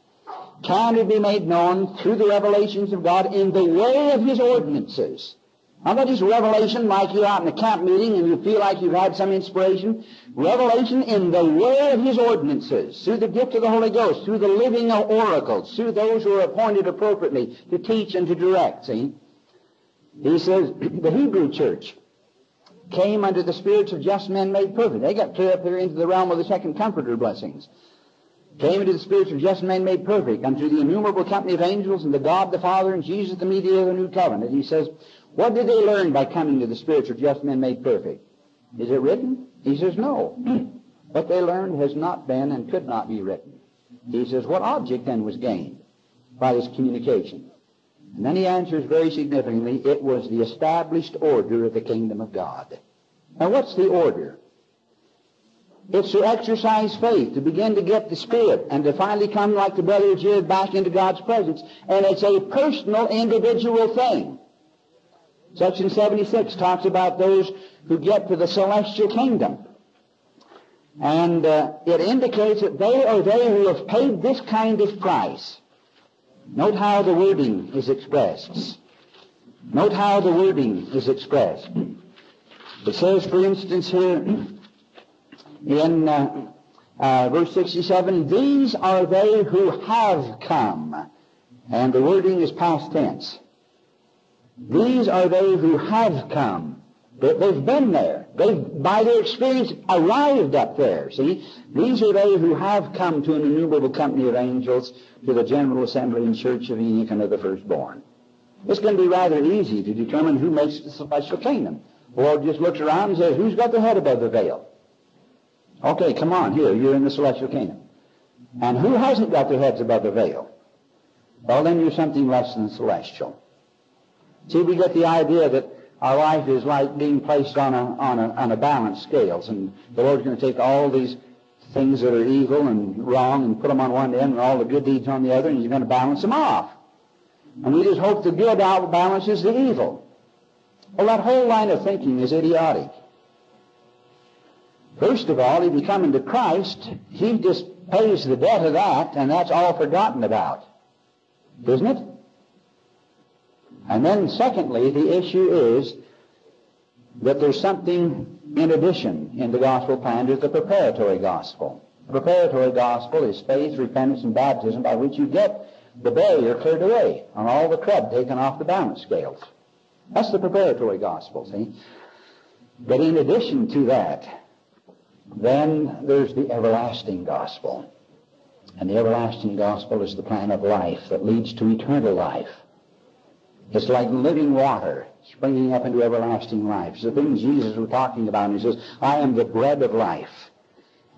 can be made known through the revelations of God in the way of his ordinances. Not that just revelation like you're out in a camp meeting and you feel like you've had some inspiration. Revelation in the way of his ordinances, through the gift of the Holy Ghost, through the living oracles, through those who are appointed appropriately to teach and to direct. See? He says, the Hebrew church came under the spirits of just men made perfect. They got clear up there into the realm of the second comforter blessings. Came into the spirits of just men made perfect, unto the innumerable company of angels, and the God the Father, and Jesus the mediator of the new covenant. He says, what did they learn by coming to the spirits of just men made perfect? Is it written? He says, no. what they learned has not been and could not be written. He says, what object then was gained by this communication? And then he answers very significantly, it was the established order of the kingdom of God. Now what's the order? It's to exercise faith, to begin to get the Spirit, and to finally come like the brother Jared back into God's presence. And it's a personal, individual thing. Section 76 talks about those who get to the celestial kingdom. And uh, it indicates that they are they who have paid this kind of price. Note how the wording is expressed. Note how the wording is expressed. It says, for instance, here in uh, uh, verse 67, these are they who have come. And the wording is past tense. These are they who have come. They've been there. They've, by their experience, arrived up there. See? These are they who have come to an innumerable company of angels, to the General Assembly and Church of Enoch and of the firstborn. It's going to be rather easy to determine who makes the celestial kingdom. The Lord just looks around and says, who's got the head above the veil? Okay, come on, here, you're in the celestial kingdom. And who hasn't got their heads above the veil? Well, then you're something less than celestial. See, we get the idea that our life is like being placed on a, on a, on a balance scales, and the Lord's going to take all these things that are evil and wrong and put them on one end and all the good deeds on the other, and He's going to balance them off. And we just hope the good outbalances the evil. Well, that whole line of thinking is idiotic. First of all, if you come into Christ, He just pays the debt of that, and that's all forgotten about. Isn't it? And then secondly, the issue is that there's something in addition in the gospel plan to the preparatory gospel. The preparatory gospel is faith, repentance, and baptism by which you get the barrier cleared away and all the crud taken off the balance scales. That's the preparatory gospel, see? But in addition to that, then there's the everlasting gospel. And the everlasting gospel is the plan of life that leads to eternal life. It's like living water springing up into everlasting life. It's the thing Jesus was talking about. He says, I am the bread of life.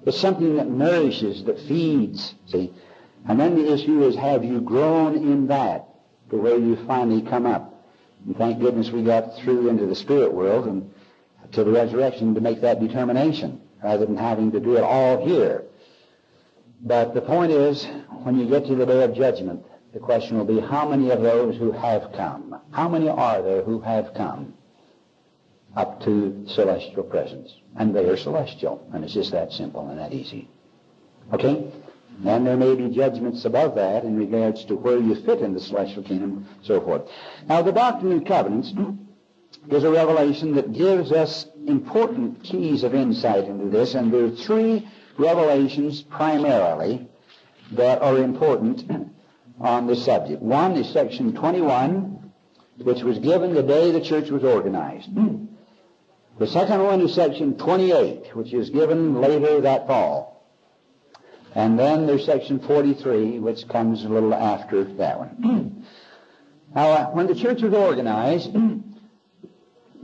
It's something that nourishes, that feeds, see. And then the issue is, have you grown in that to where you finally come up? And thank goodness we got through into the spirit world and to the resurrection to make that determination rather than having to do it all here. But the point is, when you get to the day of judgment, the question will be, how many of those who have come, how many are there who have come up to celestial presence? And they are celestial, and it's just that simple and that easy. Okay? And there may be judgments above that in regards to where you fit in the celestial kingdom, so forth. Now, the Doctrine and Covenants is a revelation that gives us important keys of insight into this, and there are three revelations primarily that are important on this subject. One is section 21, which was given the day the church was organized. The second one is section 28, which is given later that fall. And then there's section 43, which comes a little after that one. now, uh, when the church was organized,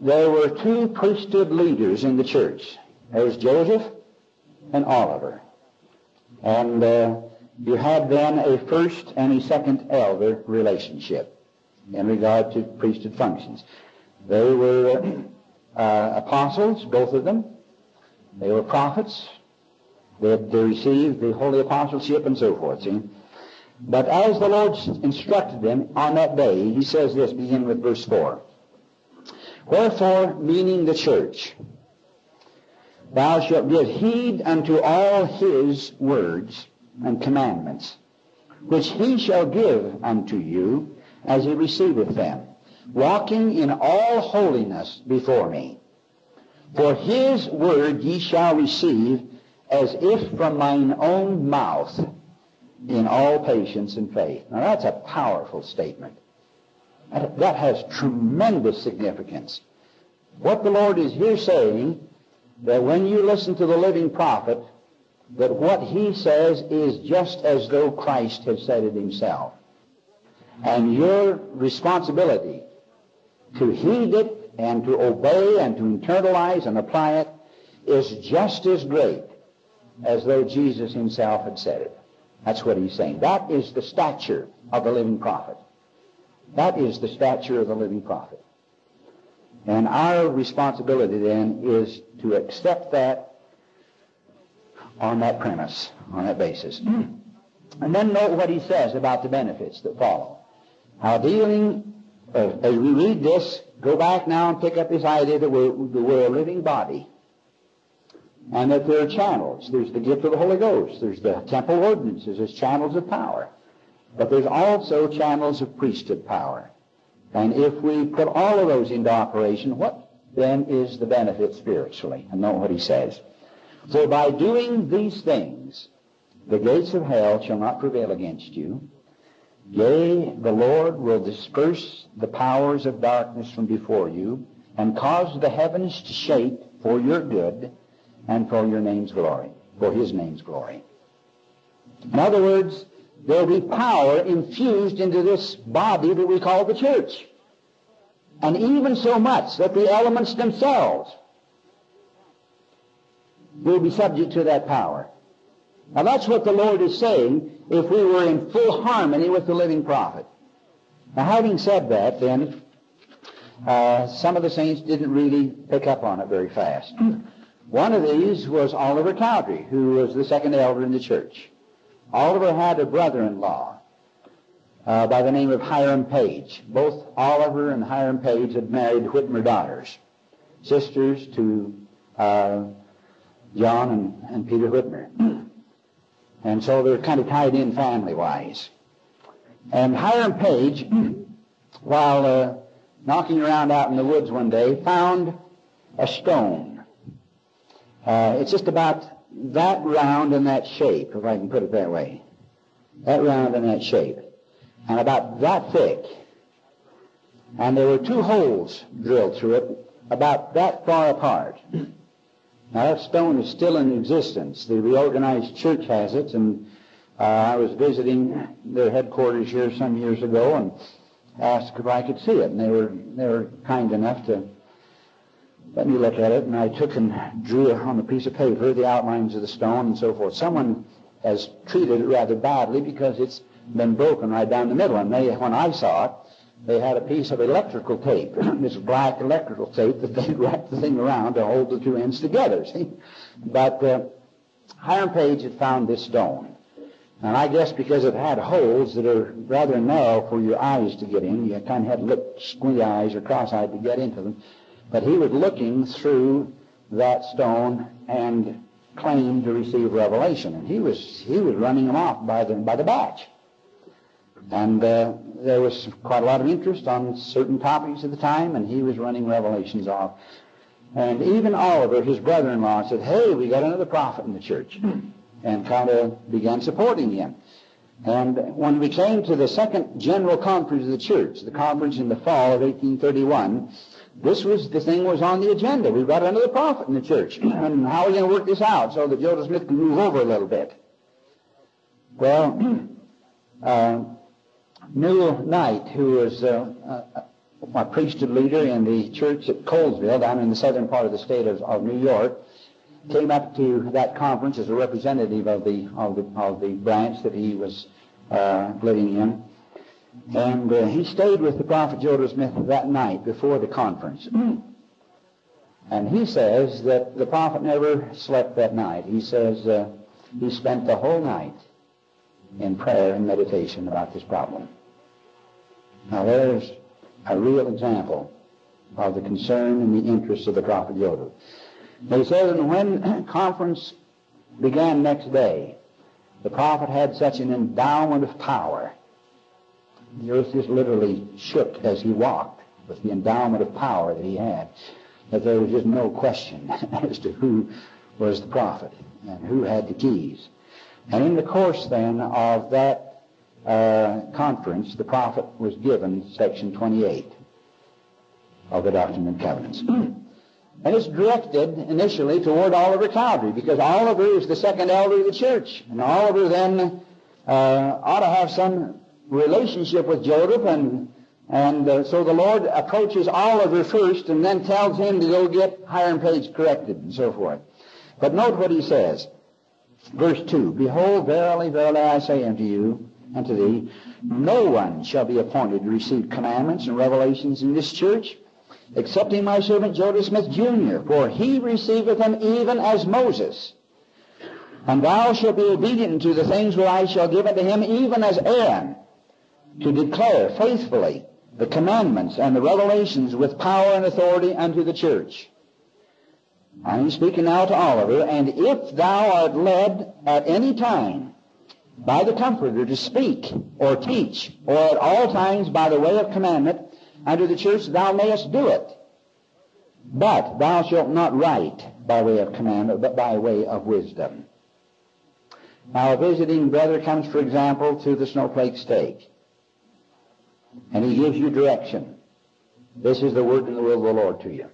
there were two priesthood leaders in the church. There was Joseph and Oliver. And uh, you had then a first and a second elder relationship in regard to priesthood functions. They were uh, apostles, both of them. They were prophets. They had received the holy apostleship and so forth. See? But as the Lord instructed them on that day, he says this, beginning with verse 4. Wherefore, meaning the church, thou shalt give heed unto all his words and commandments, which he shall give unto you as he receiveth them, walking in all holiness before me. For his word ye shall receive as if from mine own mouth in all patience and faith. Now that's a powerful statement. That has tremendous significance. What the Lord is here saying, that when you listen to the living prophet, that what he says is just as though Christ had said it himself. And your responsibility to heed it and to obey and to internalize and apply it is just as great as though Jesus himself had said it. That's what he's saying. That is the stature of the living prophet. That is the stature of the living prophet. And our responsibility then is to accept that on that premise, on that basis. And then note what he says about the benefits that follow. How dealing, uh, as we read this, go back now and pick up this idea that we're, that we're a living body. And that there are channels. There's the gift of the Holy Ghost. There's the temple ordinances. There's channels of power. But there's also channels of priesthood power. And if we put all of those into operation, what then is the benefit spiritually? And note what he says. For by doing these things, the gates of hell shall not prevail against you. Yea, the Lord will disperse the powers of darkness from before you, and cause the heavens to shake for your good and for your name's glory, for his name's glory. In other words, there will be power infused into this body that we call the church. And even so much that the elements themselves will be subject to that power. Now that's what the Lord is saying if we were in full harmony with the living prophet. Now having said that, then, uh, some of the saints didn't really pick up on it very fast. One of these was Oliver Cowdery, who was the second elder in the church. Oliver had a brother-in-law uh, by the name of Hiram Page. Both Oliver and Hiram Page had married Whitmer daughters, sisters to uh, John and, and Peter Whitmer. And so they're kind of tied in family-wise. And Hiram Page, while uh, knocking around out in the woods one day, found a stone. Uh, it's just about that round and that shape, if I can put it that way. That round and that shape. And about that thick. And there were two holes drilled through it about that far apart. Now that stone is still in existence. The reorganized church has it, and uh, I was visiting their headquarters here some years ago and asked if I could see it, and they were they were kind enough to let me look at it, and I took and drew on a piece of paper the outlines of the stone and so forth. Someone has treated it rather badly because it's been broken right down the middle, and they, when I saw it, they had a piece of electrical tape, this black electrical tape that they wrapped the thing around to hold the two ends together, see? But uh, Hiram Page had found this stone. And I guess because it had holes that are rather narrow for your eyes to get in, you kind of had to look squint eyes or cross-eyed to get into them. But he was looking through that stone and claimed to receive revelation, and he was he was running them off by the by the batch. And uh, there was quite a lot of interest on certain topics at the time, and he was running revelations off. And even Oliver, his brother-in-law, said, "Hey, we got another prophet in the church," and kind of began supporting him. And when we came to the second general conference of the church, the conference in the fall of 1831, this was the thing was on the agenda. We've got another prophet in the church, and how are we going to work this out so that Joseph Smith can move over a little bit? Well, uh, Newell Knight, who was uh, uh, a priesthood leader in the church at Colesville, down in the southern part of the state of, of New York, came up to that conference as a representative of the of the of the branch that he was uh, living in, and uh, he stayed with the prophet Joseph Smith that night before the conference. And he says that the prophet never slept that night. He says uh, he spent the whole night in prayer and meditation about this problem. Now there's a real example of the concern and the interest of the prophet Joseph. He says, and when conference began next day, the prophet had such an endowment of power. The earth just literally shook as he walked with the endowment of power that he had, that there was just no question as to who was the prophet and who had the keys. And in the course then of that uh, conference, the prophet was given section 28 of the Doctrine and Covenants. and it's directed initially toward Oliver Cowdery because Oliver is the second elder of the church. And Oliver then uh, ought to have some relationship with Joseph and and uh, so the Lord approaches Oliver first and then tells him to go get Hiram Page corrected and so forth. But note what he says. Verse 2, Behold, verily, verily, I say unto you, unto thee, no one shall be appointed to receive commandments and revelations in this church, excepting my servant Joseph Smith Jr., for he receiveth them even as Moses. And thou shalt be obedient to the things which I shall give unto him, even as Aaron, to declare faithfully the commandments and the revelations with power and authority unto the church. I'm speaking now to Oliver, and if thou art led at any time by the Comforter to speak or teach, or at all times by the way of commandment unto the church, thou mayest do it. But thou shalt not write by way of commandment, but by way of wisdom. Now, a visiting brother comes, for example, to the snowflake stake, and he gives you direction. This is the word and the will of the Lord to you.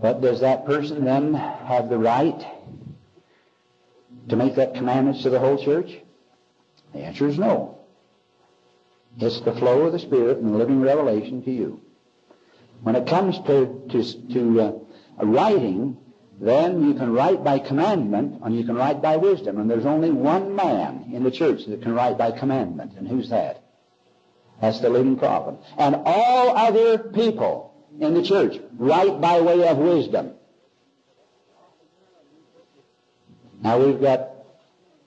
But does that person then have the right to make that commandments to the whole church? The answer is no. It's the flow of the Spirit and the living revelation to you. When it comes to, to, to uh, writing, then you can write by commandment and you can write by wisdom. And there's only one man in the church that can write by commandment. And who's that? That's the living prophet. And all other people in the church write by way of wisdom. Now we've got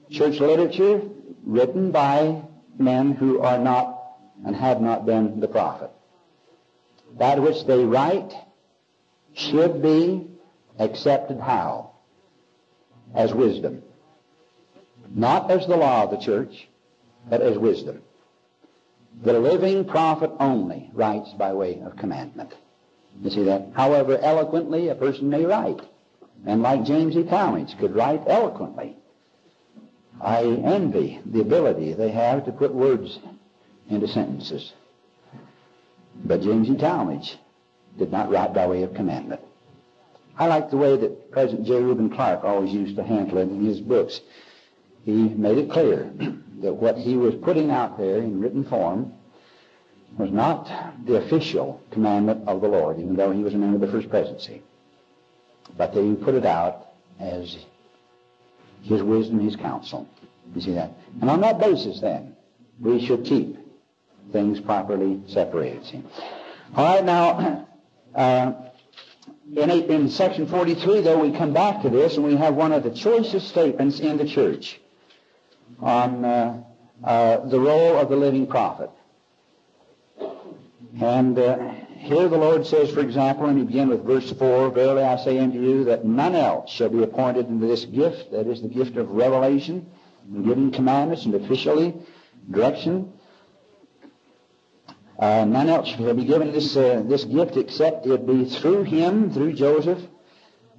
church literature written by men who are not and have not been the prophet. That which they write should be accepted how? As wisdom. Not as the law of the church, but as wisdom. The living prophet only writes by way of commandment. You see that? However eloquently a person may write. And like James E. Talmage could write eloquently. I envy the ability they have to put words into sentences. But James E. Talmage did not write by way of commandment. I like the way that President J. Reuben Clark always used to handle it in his books. He made it clear that what he was putting out there in written form was not the official commandment of the Lord, even though he was a member of the first presidency. But they put it out as his wisdom, his counsel. You see that? And on that basis, then, we should keep things properly separated. See? All right, now, uh, in, in section 43, though, we come back to this, and we have one of the choicest statements in the church on uh, uh, the role of the living prophet. And uh, here the Lord says, for example, and we begin with verse 4, Verily I say unto you that none else shall be appointed into this gift, that is the gift of revelation, and giving commandments and officially direction. Uh, none else shall be given this, uh, this gift except it be through him, through Joseph.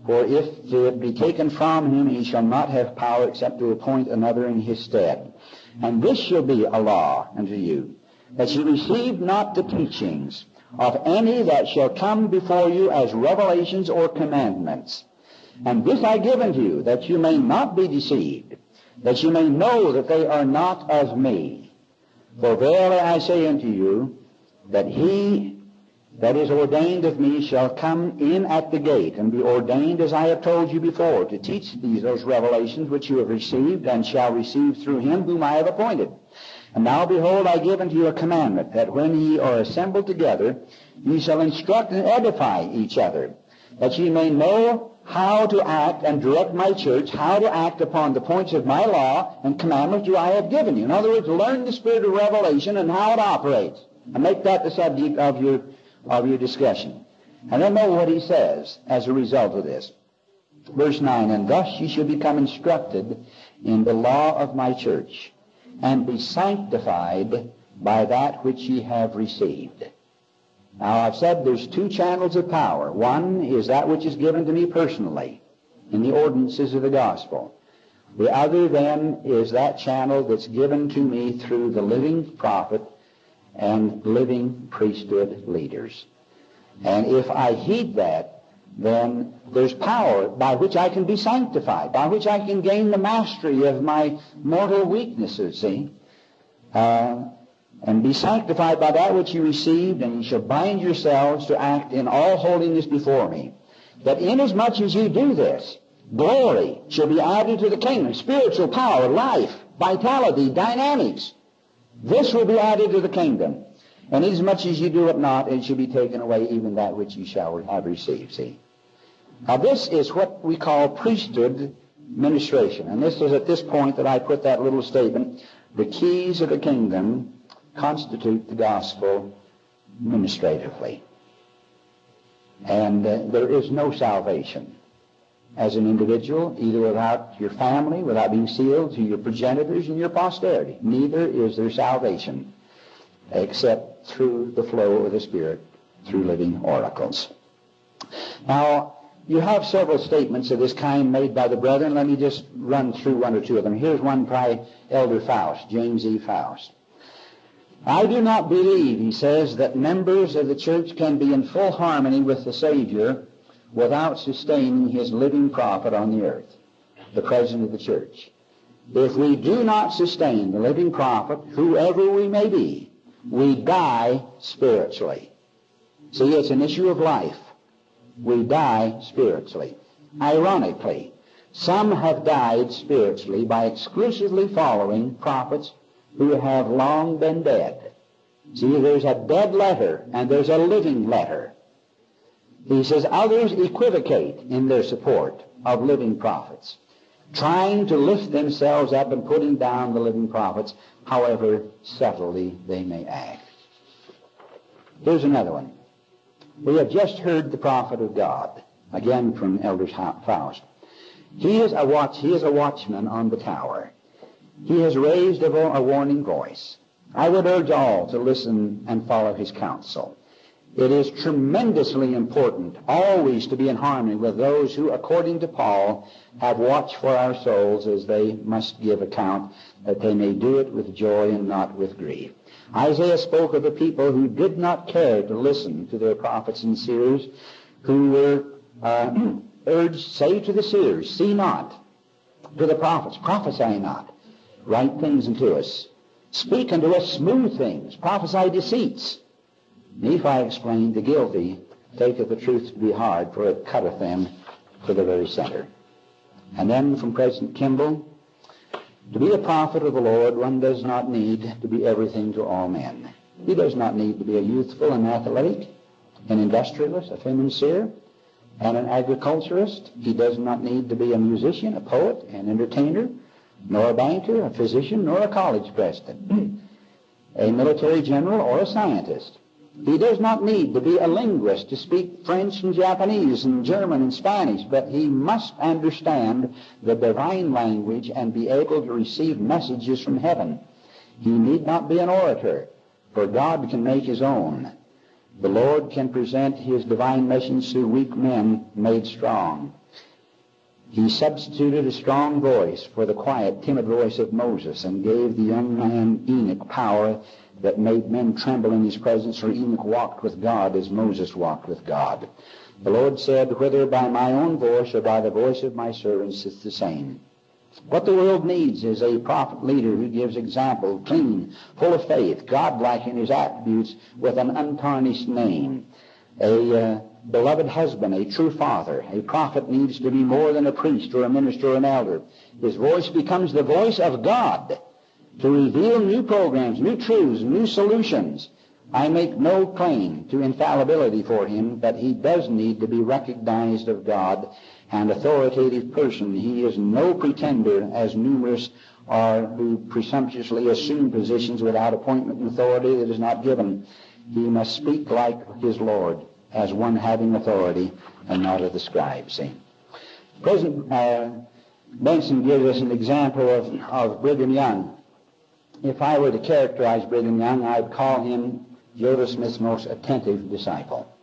For if it be taken from him, he shall not have power except to appoint another in his stead. And this shall be a law unto you, that ye receive not the teachings of any that shall come before you as revelations or commandments. And this I give unto you, that you may not be deceived, that you may know that they are not of me. For verily I say unto you, that he that is ordained of me shall come in at the gate and be ordained, as I have told you before, to teach these those revelations which you have received and shall receive through him whom I have appointed. And now behold, I give unto you a commandment, that when ye are assembled together, ye shall instruct and edify each other, that ye may know how to act and direct my church, how to act upon the points of my law and commandments which I have given you. In other words, learn the spirit of revelation and how it operates. And make that the subject of your of your discussion. And then know what he says as a result of this. Verse 9, And thus ye shall become instructed in the law of my church, and be sanctified by that which ye have received. Now I've said there's two channels of power. One is that which is given to me personally in the ordinances of the gospel. The other then is that channel that's given to me through the living prophet and living priesthood leaders. And if I heed that, then there's power by which I can be sanctified, by which I can gain the mastery of my mortal weaknesses, see? Uh, and be sanctified by that which you received, and you shall bind yourselves to act in all holiness before me. That inasmuch as you do this, glory shall be added to the kingdom, spiritual power, life, vitality, dynamics. This will be added to the kingdom. And inasmuch as you do it not, it shall be taken away even that which you shall have received. See? Now this is what we call priesthood ministration. And this is at this point that I put that little statement. The keys of the kingdom constitute the gospel administratively. And uh, there is no salvation as an individual, either without your family, without being sealed to your progenitors and your posterity. Neither is there salvation except through the flow of the Spirit through living oracles. Now, you have several statements of this kind made by the brethren. Let me just run through one or two of them. Here's one by Elder Faust, James E. Faust. I do not believe, he says, that members of the church can be in full harmony with the Savior without sustaining his living prophet on the earth, the president of the church. If we do not sustain the living prophet, whoever we may be, we die spiritually. See, it's an issue of life. We die spiritually. Ironically, some have died spiritually by exclusively following prophets who have long been dead. See, there's a dead letter and there's a living letter. He says others equivocate in their support of living prophets, trying to lift themselves up and putting down the living prophets, however subtly they may act. Here's another one. We have just heard the prophet of God, again from Elder Faust. He is a watch. He is a watchman on the tower. He has raised a, a warning voice. I would urge all to listen and follow his counsel. It is tremendously important always to be in harmony with those who, according to Paul, have watched for our souls as they must give account, that they may do it with joy and not with grief. Isaiah spoke of a people who did not care to listen to their prophets and seers, who were uh, urged, say to the seers, see not, to the prophets, prophesy not, write things unto us, speak unto us smooth things, prophesy deceits. Nephi explained, the guilty taketh the truth to be hard, for it cutteth them to the very center. And then from President Kimball, to be a prophet of the Lord, one does not need to be everything to all men. He does not need to be a youthful and athletic, an industrialist, a financier, and an agriculturist. He does not need to be a musician, a poet, an entertainer, nor a banker, a physician, nor a college president, a military general, or a scientist. He does not need to be a linguist to speak French and Japanese and German and Spanish, but he must understand the divine language and be able to receive messages from heaven. He need not be an orator, for God can make his own. The Lord can present his divine message through weak men made strong. He substituted a strong voice for the quiet, timid voice of Moses and gave the young man Enoch power that made men tremble in his presence, or Enoch walked with God as Moses walked with God. The Lord said, Whether by my own voice or by the voice of my servants, it's the same. What the world needs is a prophet leader who gives example, clean, full of faith, godlike in his attributes, with an untarnished name. A uh, beloved husband, a true father. A prophet needs to be more than a priest or a minister or an elder. His voice becomes the voice of God to reveal new programs, new truths, new solutions. I make no claim to infallibility for him, but he does need to be recognized of God and authoritative person. He is no pretender as numerous are who presumptuously assume positions without appointment and authority that is not given. He must speak like his Lord as one having authority and not of the scribes. See? President uh, Benson gives us an example of, of Brigham Young. If I were to characterize Brigham Young, I'd call him Joseph Smith's most attentive disciple.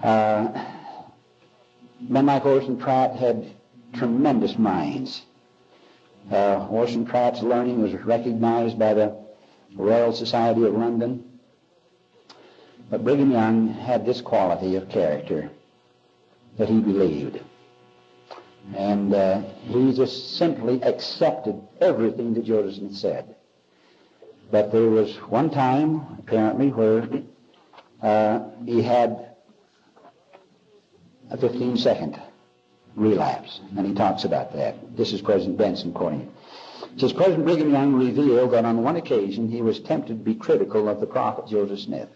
Uh, men like Orson Pratt had tremendous minds. Uh, Orson Pratt's learning was recognized by the Royal Society of London. But Brigham Young had this quality of character that he believed. And uh, he just simply accepted everything that Joseph Smith said. But there was one time, apparently, where uh, he had a 15 second relapse, and he talks about that. This is President Benson quoting. It says President Brigham Young revealed that on one occasion he was tempted to be critical of the prophet Joseph Smith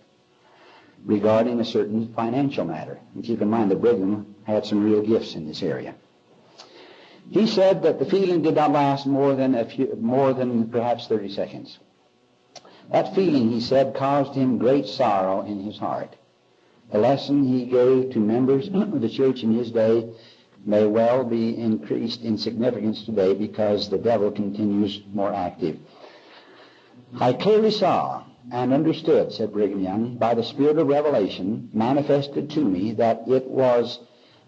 regarding a certain financial matter. And keep in mind that Brigham had some real gifts in this area. He said that the feeling did not last more than a few, more than perhaps 30 seconds. That feeling, he said, caused him great sorrow in his heart. The lesson he gave to members of the church in his day may well be increased in significance today because the devil continues more active. I clearly saw and understood, said Brigham Young, by the Spirit of revelation manifested to me that it was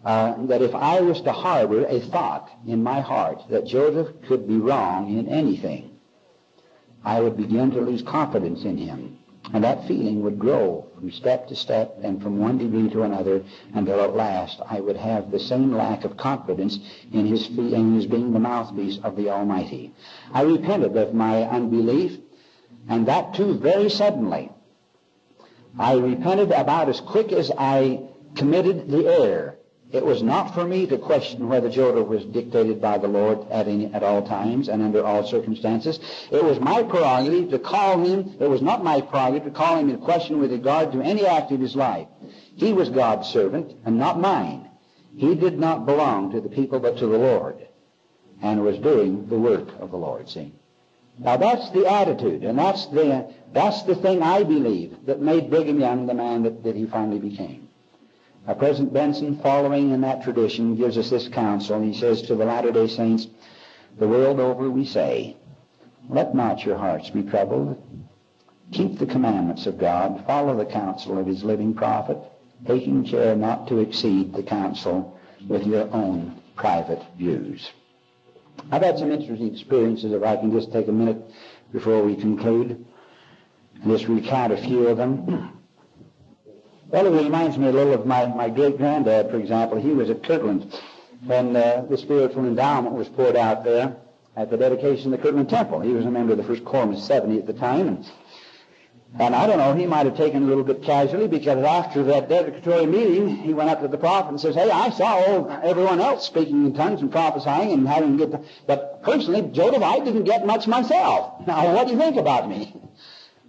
uh, that if I was to harbor a thought in my heart that Joseph could be wrong in anything, I would begin to lose confidence in him. And that feeling would grow from step to step and from one degree to another until at last I would have the same lack of confidence in his, in his being the mouthpiece of the Almighty. I repented of my unbelief, and that too very suddenly. I repented about as quick as I committed the error. It was not for me to question whether Joseph was dictated by the Lord at, any, at all times and under all circumstances. It was my prerogative to call him, it was not my prerogative to call him in question with regard to any act of his life. He was God's servant and not mine. He did not belong to the people but to the Lord and was doing the work of the Lord, see. Now that's the attitude, and that's the, that's the thing I believe that made Brigham Young the man that, that he finally became. Now, President Benson, following in that tradition, gives us this counsel. He says to the Latter-day Saints, the world over we say, let not your hearts be troubled. Keep the commandments of God. Follow the counsel of his living prophet, taking care not to exceed the counsel with your own private views. I've had some interesting experiences, if I can just take a minute before we conclude, and just recount a few of them. Well, it reminds me a little of my, my great-granddad, for example. He was at Kirtland when uh, the spiritual endowment was poured out there at the dedication of the Kirtland Temple. He was a member of the First Quorum of 70 at the time, and and I don't know, he might have taken it a little bit casually because after that dedicatory meeting, he went up to the prophet and says, Hey, I saw everyone else speaking in tongues and prophesying and having good, but personally, Joseph, I didn't get much myself. Now, what do you think about me?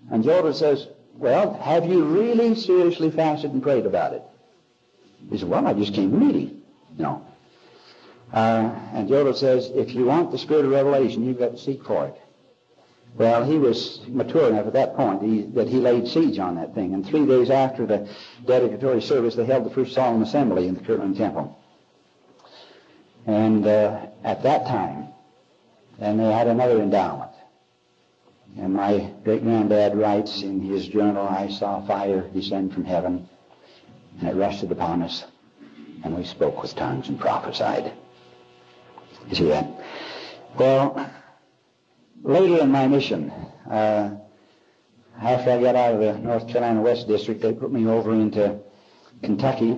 And Joseph says, Well, have you really seriously fasted and prayed about it? He said, Well, I just came to meeting. No. Uh, and Joseph says, If you want the spirit of revelation, you've got to seek for it. Well, he was mature enough at that point he, that he laid siege on that thing. And three days after the dedicatory service, they held the first solemn assembly in the Kirtland Temple. And uh, at that time, then they had another endowment. And my great granddad writes in his journal, I saw fire descend from heaven, and it rested upon us, and we spoke with tongues and prophesied. You see that? Well, later in my mission, uh, after I got out of the North Carolina West District, they put me over into Kentucky,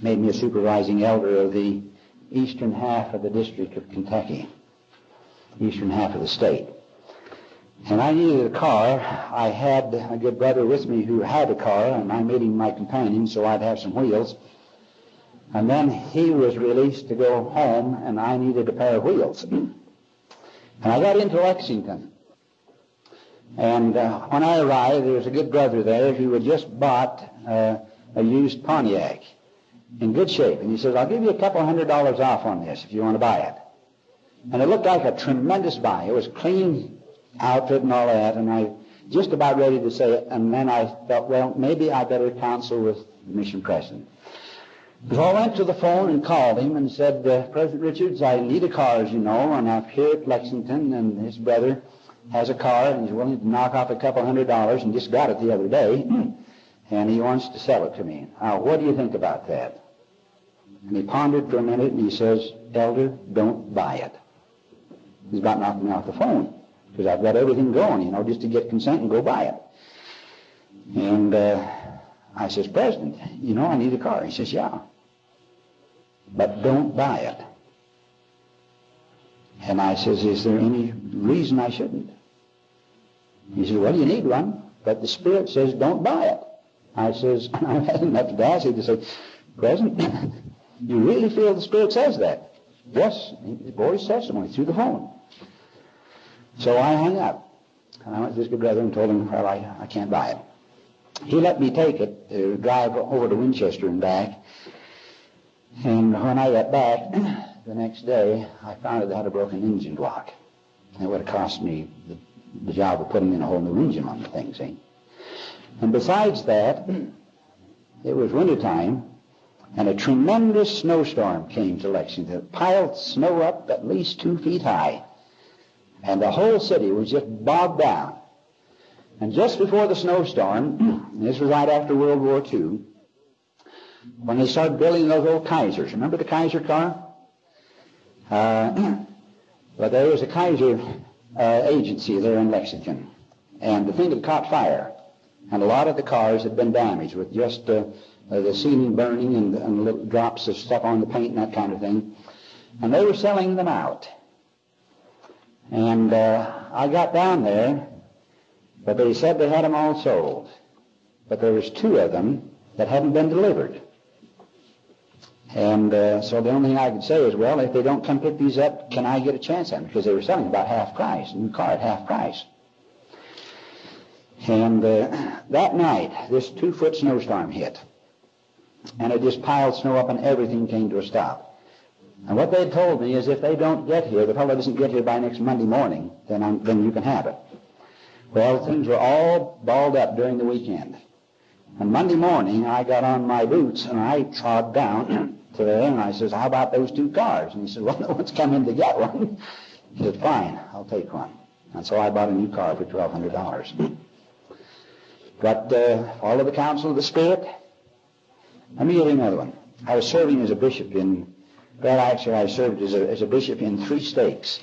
made me a supervising elder of the eastern half of the District of Kentucky, eastern half of the state. And I needed a car. I had a good brother with me who had a car, and I made him my companion so I'd have some wheels. And then he was released to go home, and I needed a pair of wheels. and I got into Lexington. And uh, when I arrived, there was a good brother there who had just bought uh, a used Pontiac in good shape. And he says, I'll give you a couple hundred dollars off on this if you want to buy it. And it looked like a tremendous buy. It was clean outfit and all that, and I just about ready to say it, and then I thought, well, maybe I better counsel with the mission president. So I went to the phone and called him and said, uh, President Richards, I need a car, as you know, and I'm here at Lexington, and his brother has a car, and he's willing to knock off a couple hundred dollars, and just got it the other day, and he wants to sell it to me. Now, what do you think about that? And he pondered for a minute, and he says, Elder, don't buy it. He's about knocking me off the phone, because I've got everything going, you know, just to get consent and go buy it. And uh, I says, President, you know, I need a car. He says, yeah. But don't buy it. And I says, is there any reason I shouldn't? He says, well, you need one, but the Spirit says don't buy it. I says, I've had enough audacity to say, President, you really feel the Spirit says that? Yes, his testimony through the phone. So I hung up. And I went to this good brother and told him, well, I, I can't buy it. He let me take it, uh, drive over to Winchester and back. And when I got back the next day, I found it had a broken engine block. It would have cost me the, the job of putting in a whole new engine on the thing, see? And besides that, it was wintertime, and a tremendous snowstorm came to Lexington. It piled snow up at least two feet high. And the whole city was just bogged down. And just before the snowstorm, this was right after World War II, when they started building those old Kaisers. Remember the Kaiser car? Uh, but there was a Kaiser uh, agency there in Lexington. And the thing had caught fire. And a lot of the cars had been damaged with just uh, uh, the ceiling burning and, and little drops of stuff on the paint and that kind of thing. And they were selling them out. And uh, I got down there, but they said they had them all sold. But there was two of them that hadn't been delivered. And uh, so the only thing I could say is, well, if they don't come pick these up, can I get a chance at them? Because they were selling about half price, new car at half price. And uh, that night, this two-foot snowstorm hit. And it just piled snow up and everything came to a stop. And what they told me is if they don't get here, the fellow doesn't get here by next Monday morning, then, I'm, then you can have it. Well, things were all balled up during the weekend. And Monday morning, I got on my boots and I trod down to there and I says, how about those two cars? And he said, well, no one's come in to get one. He said, fine, I'll take one. And so I bought a new car for $1,200. But uh, follow the counsel of the Spirit. Let me you another one. I was serving as a bishop in, well, actually I served as a, as a bishop in three stakes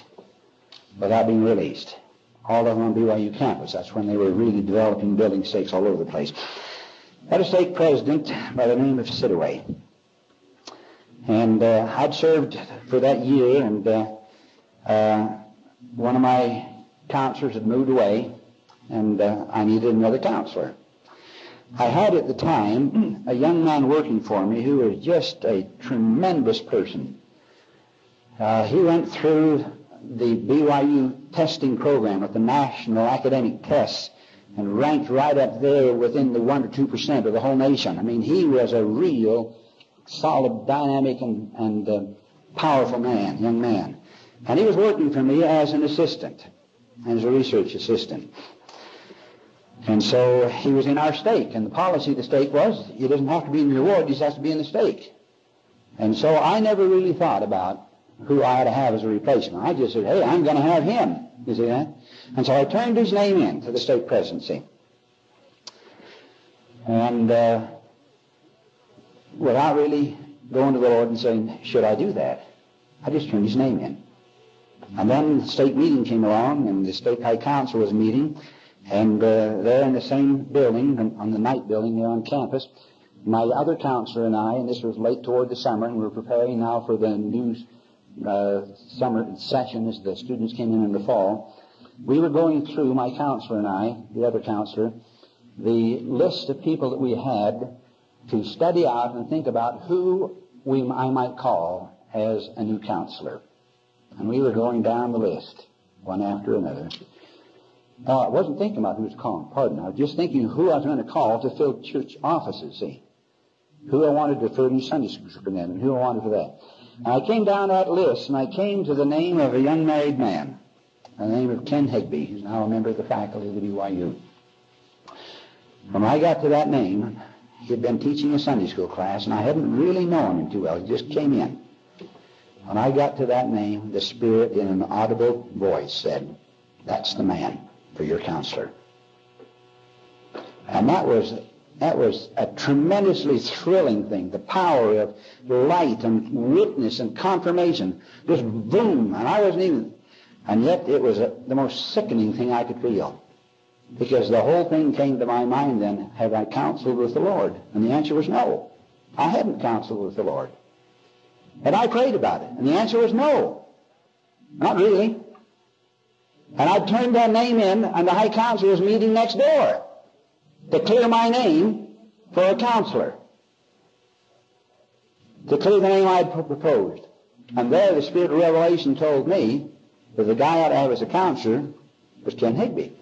without being released. All of them on BYU campus. That's when they were really developing building stakes all over the place. Had a stake president by the name of Sidaway. And uh, I'd served for that year, and uh, uh, one of my counselors had moved away, and uh, I needed another counselor. I had at the time a young man working for me who was just a tremendous person. Uh, he went through the BYU testing program with the national academic tests and ranked right up there within the 1 or 2 percent of the whole nation. I mean, he was a real solid, dynamic, and, and uh, powerful man, young man. And he was working for me as an assistant. and as a research assistant. And so he was in our stake, and the policy of the stake was he doesn't have to be in your ward, he just has to be in the stake. And so I never really thought about who I ought to have as a replacement. I just said, hey, I'm going to have him. You see that? And so I turned his name in to the stake presidency. And uh, without really going to the Lord and saying, should I do that? I just turned his name in. And then the stake meeting came along, and the stake high council was meeting, and uh, there in the same building, on the Knight building there on campus, my other counselor and I, and this was late toward the summer, and we were preparing now for the new uh, summer session as the students came in in the fall, we were going through, my counselor and I, the other counselor, the list of people that we had to study out and think about who we, I might call as a new counselor. And we were going down the list, one after another. Now, I wasn't thinking about who was calling, pardon. I was just thinking who I was going to call to fill church offices, see. Who I wanted to furnish Sunday school superintendent, who I wanted for that. And I came down that list, and I came to the name of a young married man, the name of Ken Higby, who's now a member of the faculty of the BYU. When I got to that name, he had been teaching a Sunday school class, and I hadn't really known him too well. He just came in. When I got to that name, the Spirit in an audible voice said, That's the man for your counselor. And that was that was a tremendously thrilling thing. The power of light and witness and confirmation. Just boom. And I wasn't even, and yet it was a, the most sickening thing I could feel. Because the whole thing came to my mind then, have I counseled with the Lord? And the answer was no. I hadn't counseled with the Lord. And I prayed about it. And the answer was no. Not really. And I turned that name in, and the High Council was meeting next door to clear my name for a counselor. To clear the name I had proposed. And there the Spirit of Revelation told me that the guy I ought to have as a counselor was Ken Higby.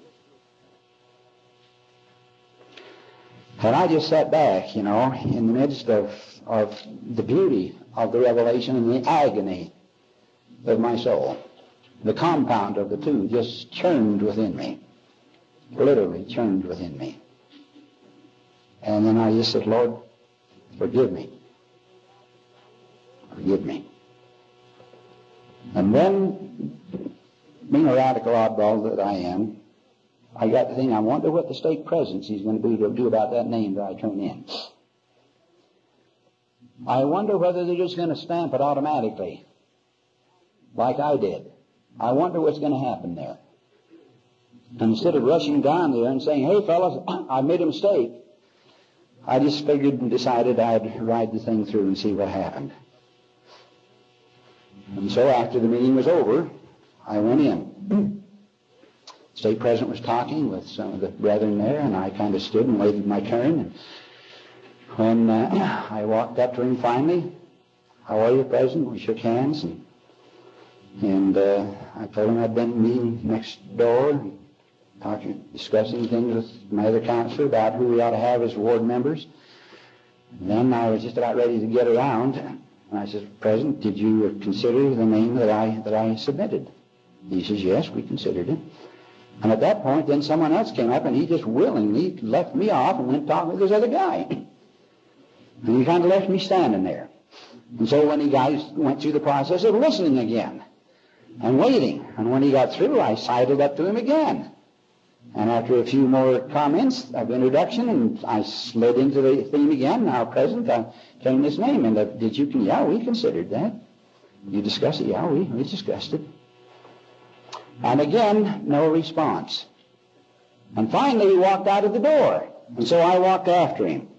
And I just sat back, you know, in the midst of, of the beauty of the revelation and the agony of my soul. The compound of the two just churned within me. Literally churned within me. And then I just said, Lord, forgive me. Forgive me. And then, being a radical oddball that I am, I got to think, I wonder what the stake presidency is going to be to do about that name that I turn in. I wonder whether they're just going to stamp it automatically, like I did. I wonder what's going to happen there. And instead of rushing down there and saying, hey fellas, I made a mistake, I just figured and decided I'd ride the thing through and see what happened. And so after the meeting was over, I went in. Stake president was talking with some of the brethren there, and I kind of stood and waited my turn. And when uh, I walked up to him finally, how are you, President? We shook hands, and, and uh, I told him I'd been meeting next door, talking, discussing things with my other counselor about who we ought to have as ward members. And then I was just about ready to get around, and I said, President, did you consider the name that I that I submitted? He says, Yes, we considered it. And at that point, then someone else came up, and he just willingly left me off and went talking with this other guy. And he kind of left me standing there. And so when he guys went through the process of listening again and waiting, and when he got through, I sidled up to him again. And after a few more comments of introduction, and I slid into the theme again, now present, I came this name. And uh, did you, yeah, we considered that. You discussed it? Yeah, we, we discussed it. And again, no response. And finally, he walked out of the door. And so I walked after him.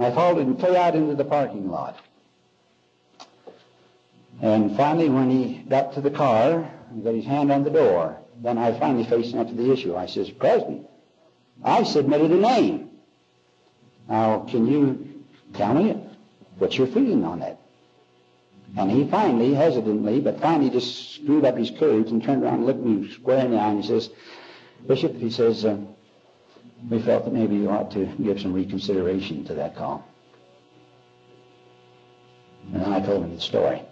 I followed him clear out into the parking lot. And finally, when he got to the car, he got his hand on the door. Then I finally faced up to the issue. I says, President, I submitted a name. Now, can you tell me what's your feeling on that? And he finally, hesitantly, but finally just screwed up his courage and turned around and looked me square in the eye and he says, Bishop, he says, uh, we felt that maybe you ought to give some reconsideration to that call. And then I told him the story.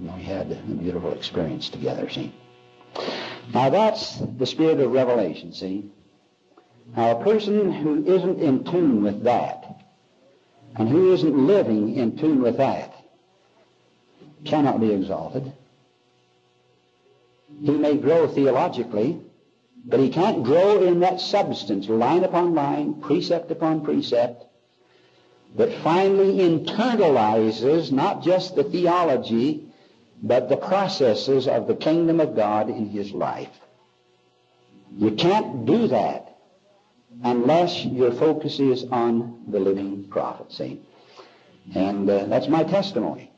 We had a beautiful experience together, see. Now that's the spirit of revelation, see? Now a person who isn't in tune with that, and who isn't living in tune with that, cannot be exalted. He may grow theologically, but he can't grow in that substance, line upon line, precept upon precept, that finally internalizes not just the theology, but the processes of the kingdom of God in his life. You can't do that unless your focus is on the living prophet, see? And uh, that's my testimony.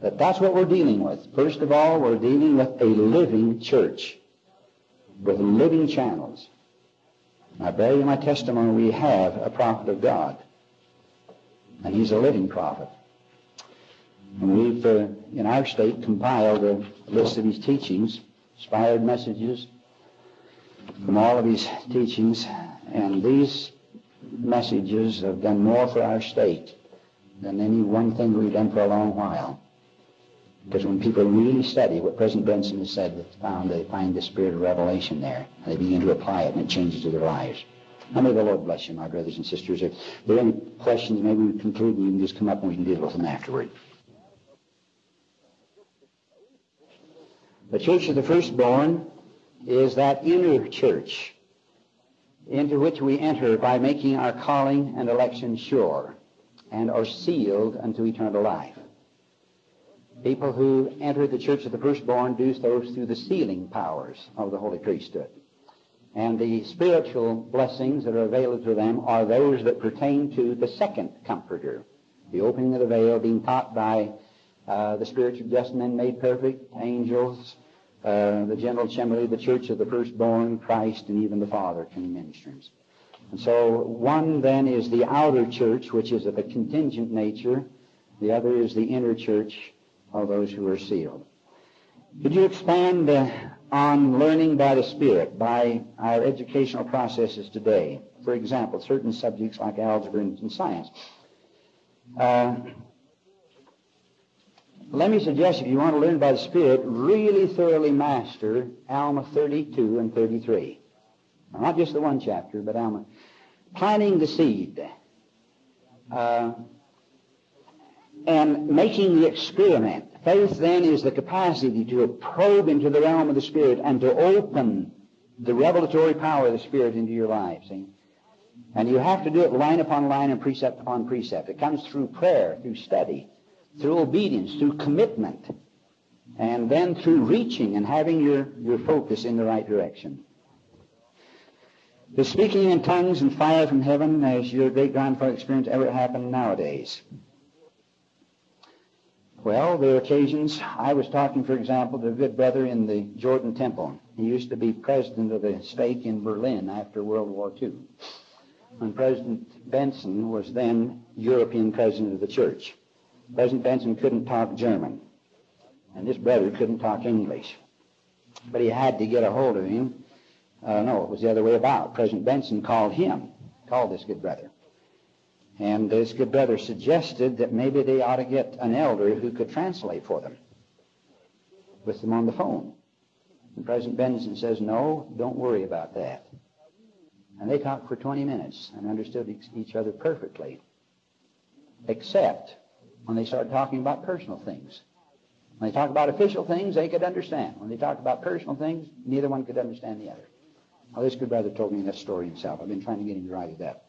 That that's what we're dealing with. First of all, we're dealing with a living church with living channels. I bear you my testimony, we have a prophet of God. And he's a living prophet. And we've, uh, in our stake, compiled a list of his teachings, inspired messages from all of his teachings. And these messages have done more for our stake than any one thing we've done for a long while. Because when people really study what President Benson has said, they found they find the spirit of revelation there. And they begin to apply it, and it changes their lives. Now may the Lord bless you, my brothers and sisters. If there are any questions, maybe we conclude and you can just come up and we can deal with them afterward. The church of the firstborn is that inner church into which we enter by making our calling and election sure and are sealed unto eternal life. People who enter the church of the firstborn do so through the sealing powers of the holy priesthood. And the spiritual blessings that are available to them are those that pertain to the second comforter, the opening of the veil being taught by uh, the spiritual just men made perfect, angels, uh, the general assembly, the church of the firstborn, Christ, and even the Father can ministers. And so one then is the outer church, which is of a contingent nature. The other is the inner church, of those who are sealed. Could you expand uh, on learning by the Spirit, by our educational processes today? For example, certain subjects like algebra and science. Uh, let me suggest if you want to learn by the Spirit, really thoroughly master Alma 32 and 33. not just the one chapter, but Alma. Planting the seed. Uh, and making the experiment. Faith then is the capacity to probe into the realm of the Spirit and to open the revelatory power of the Spirit into your life. See? And you have to do it line upon line and precept upon precept. It comes through prayer, through study, through obedience, through commitment, and then through reaching and having your, your focus in the right direction. The speaking in tongues and fire from heaven, as your great grandfather experienced, ever happen nowadays. Well, there are occasions. I was talking, for example, to a good brother in the Jordan Temple. He used to be president of the stake in Berlin after World War II. When President Benson was then European president of the church. President Benson couldn't talk German, and this brother couldn't talk English. But he had to get a hold of him. Uh, no, it was the other way about. President Benson called him, called this good brother. And this good brother suggested that maybe they ought to get an elder who could translate for them with them on the phone. And President Benson says, no, don't worry about that. And they talked for 20 minutes and understood each other perfectly, except when they started talking about personal things. When they talked about official things, they could understand. When they talked about personal things, neither one could understand the other. This good brother told me that story himself. I've been trying to get him to write it up.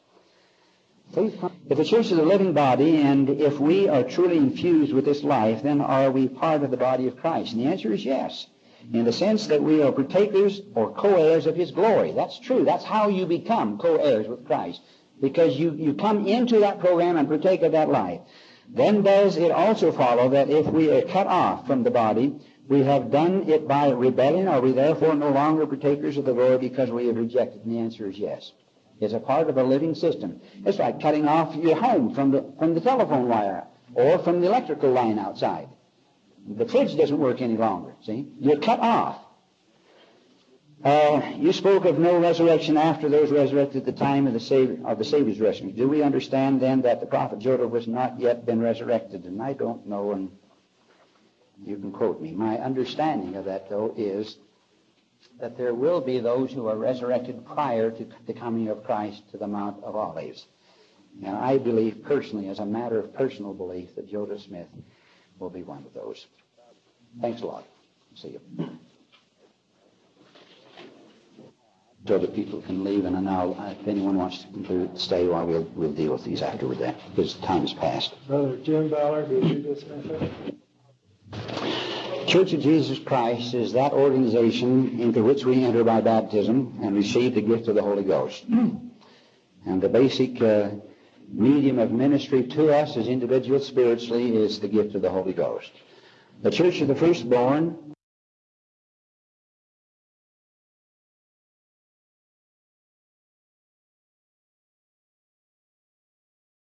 If the church is a living body, and if we are truly infused with this life, then are we part of the body of Christ? And the answer is yes, in the sense that we are partakers or co-heirs of his glory. That's true. That's how you become co-heirs with Christ, because you, you come into that program and partake of that life. Then does it also follow that if we are cut off from the body, we have done it by rebellion? Are we therefore no longer partakers of the glory because we have rejected? And the answer is yes It's a part of a living system. It's like cutting off your home from the, from the telephone wire or from the electrical line outside. The fridge doesn't work any longer, see? You're cut off. Uh, you spoke of no resurrection after those resurrected at the time of the, Savior, of the Savior's resurrection. Do we understand then that the prophet Joel was not yet been resurrected? And I don't know, and you can quote me. My understanding of that, though, is that there will be those who are resurrected prior to the coming of Christ to the Mount of Olives. And I believe personally, as a matter of personal belief, that Joseph Smith will be one of those. Thanks a lot. See you. So that people can leave, and now if anyone wants to conclude, stay while we'll, we'll deal with these afterward then, because time has passed. Brother Jim Ballard, will you dismiss it? Church of Jesus Christ is that organization into which we enter by baptism and receive the gift of the Holy Ghost. And the basic uh, medium of ministry to us as individuals spiritually is the gift of the Holy Ghost. The Church of the Firstborn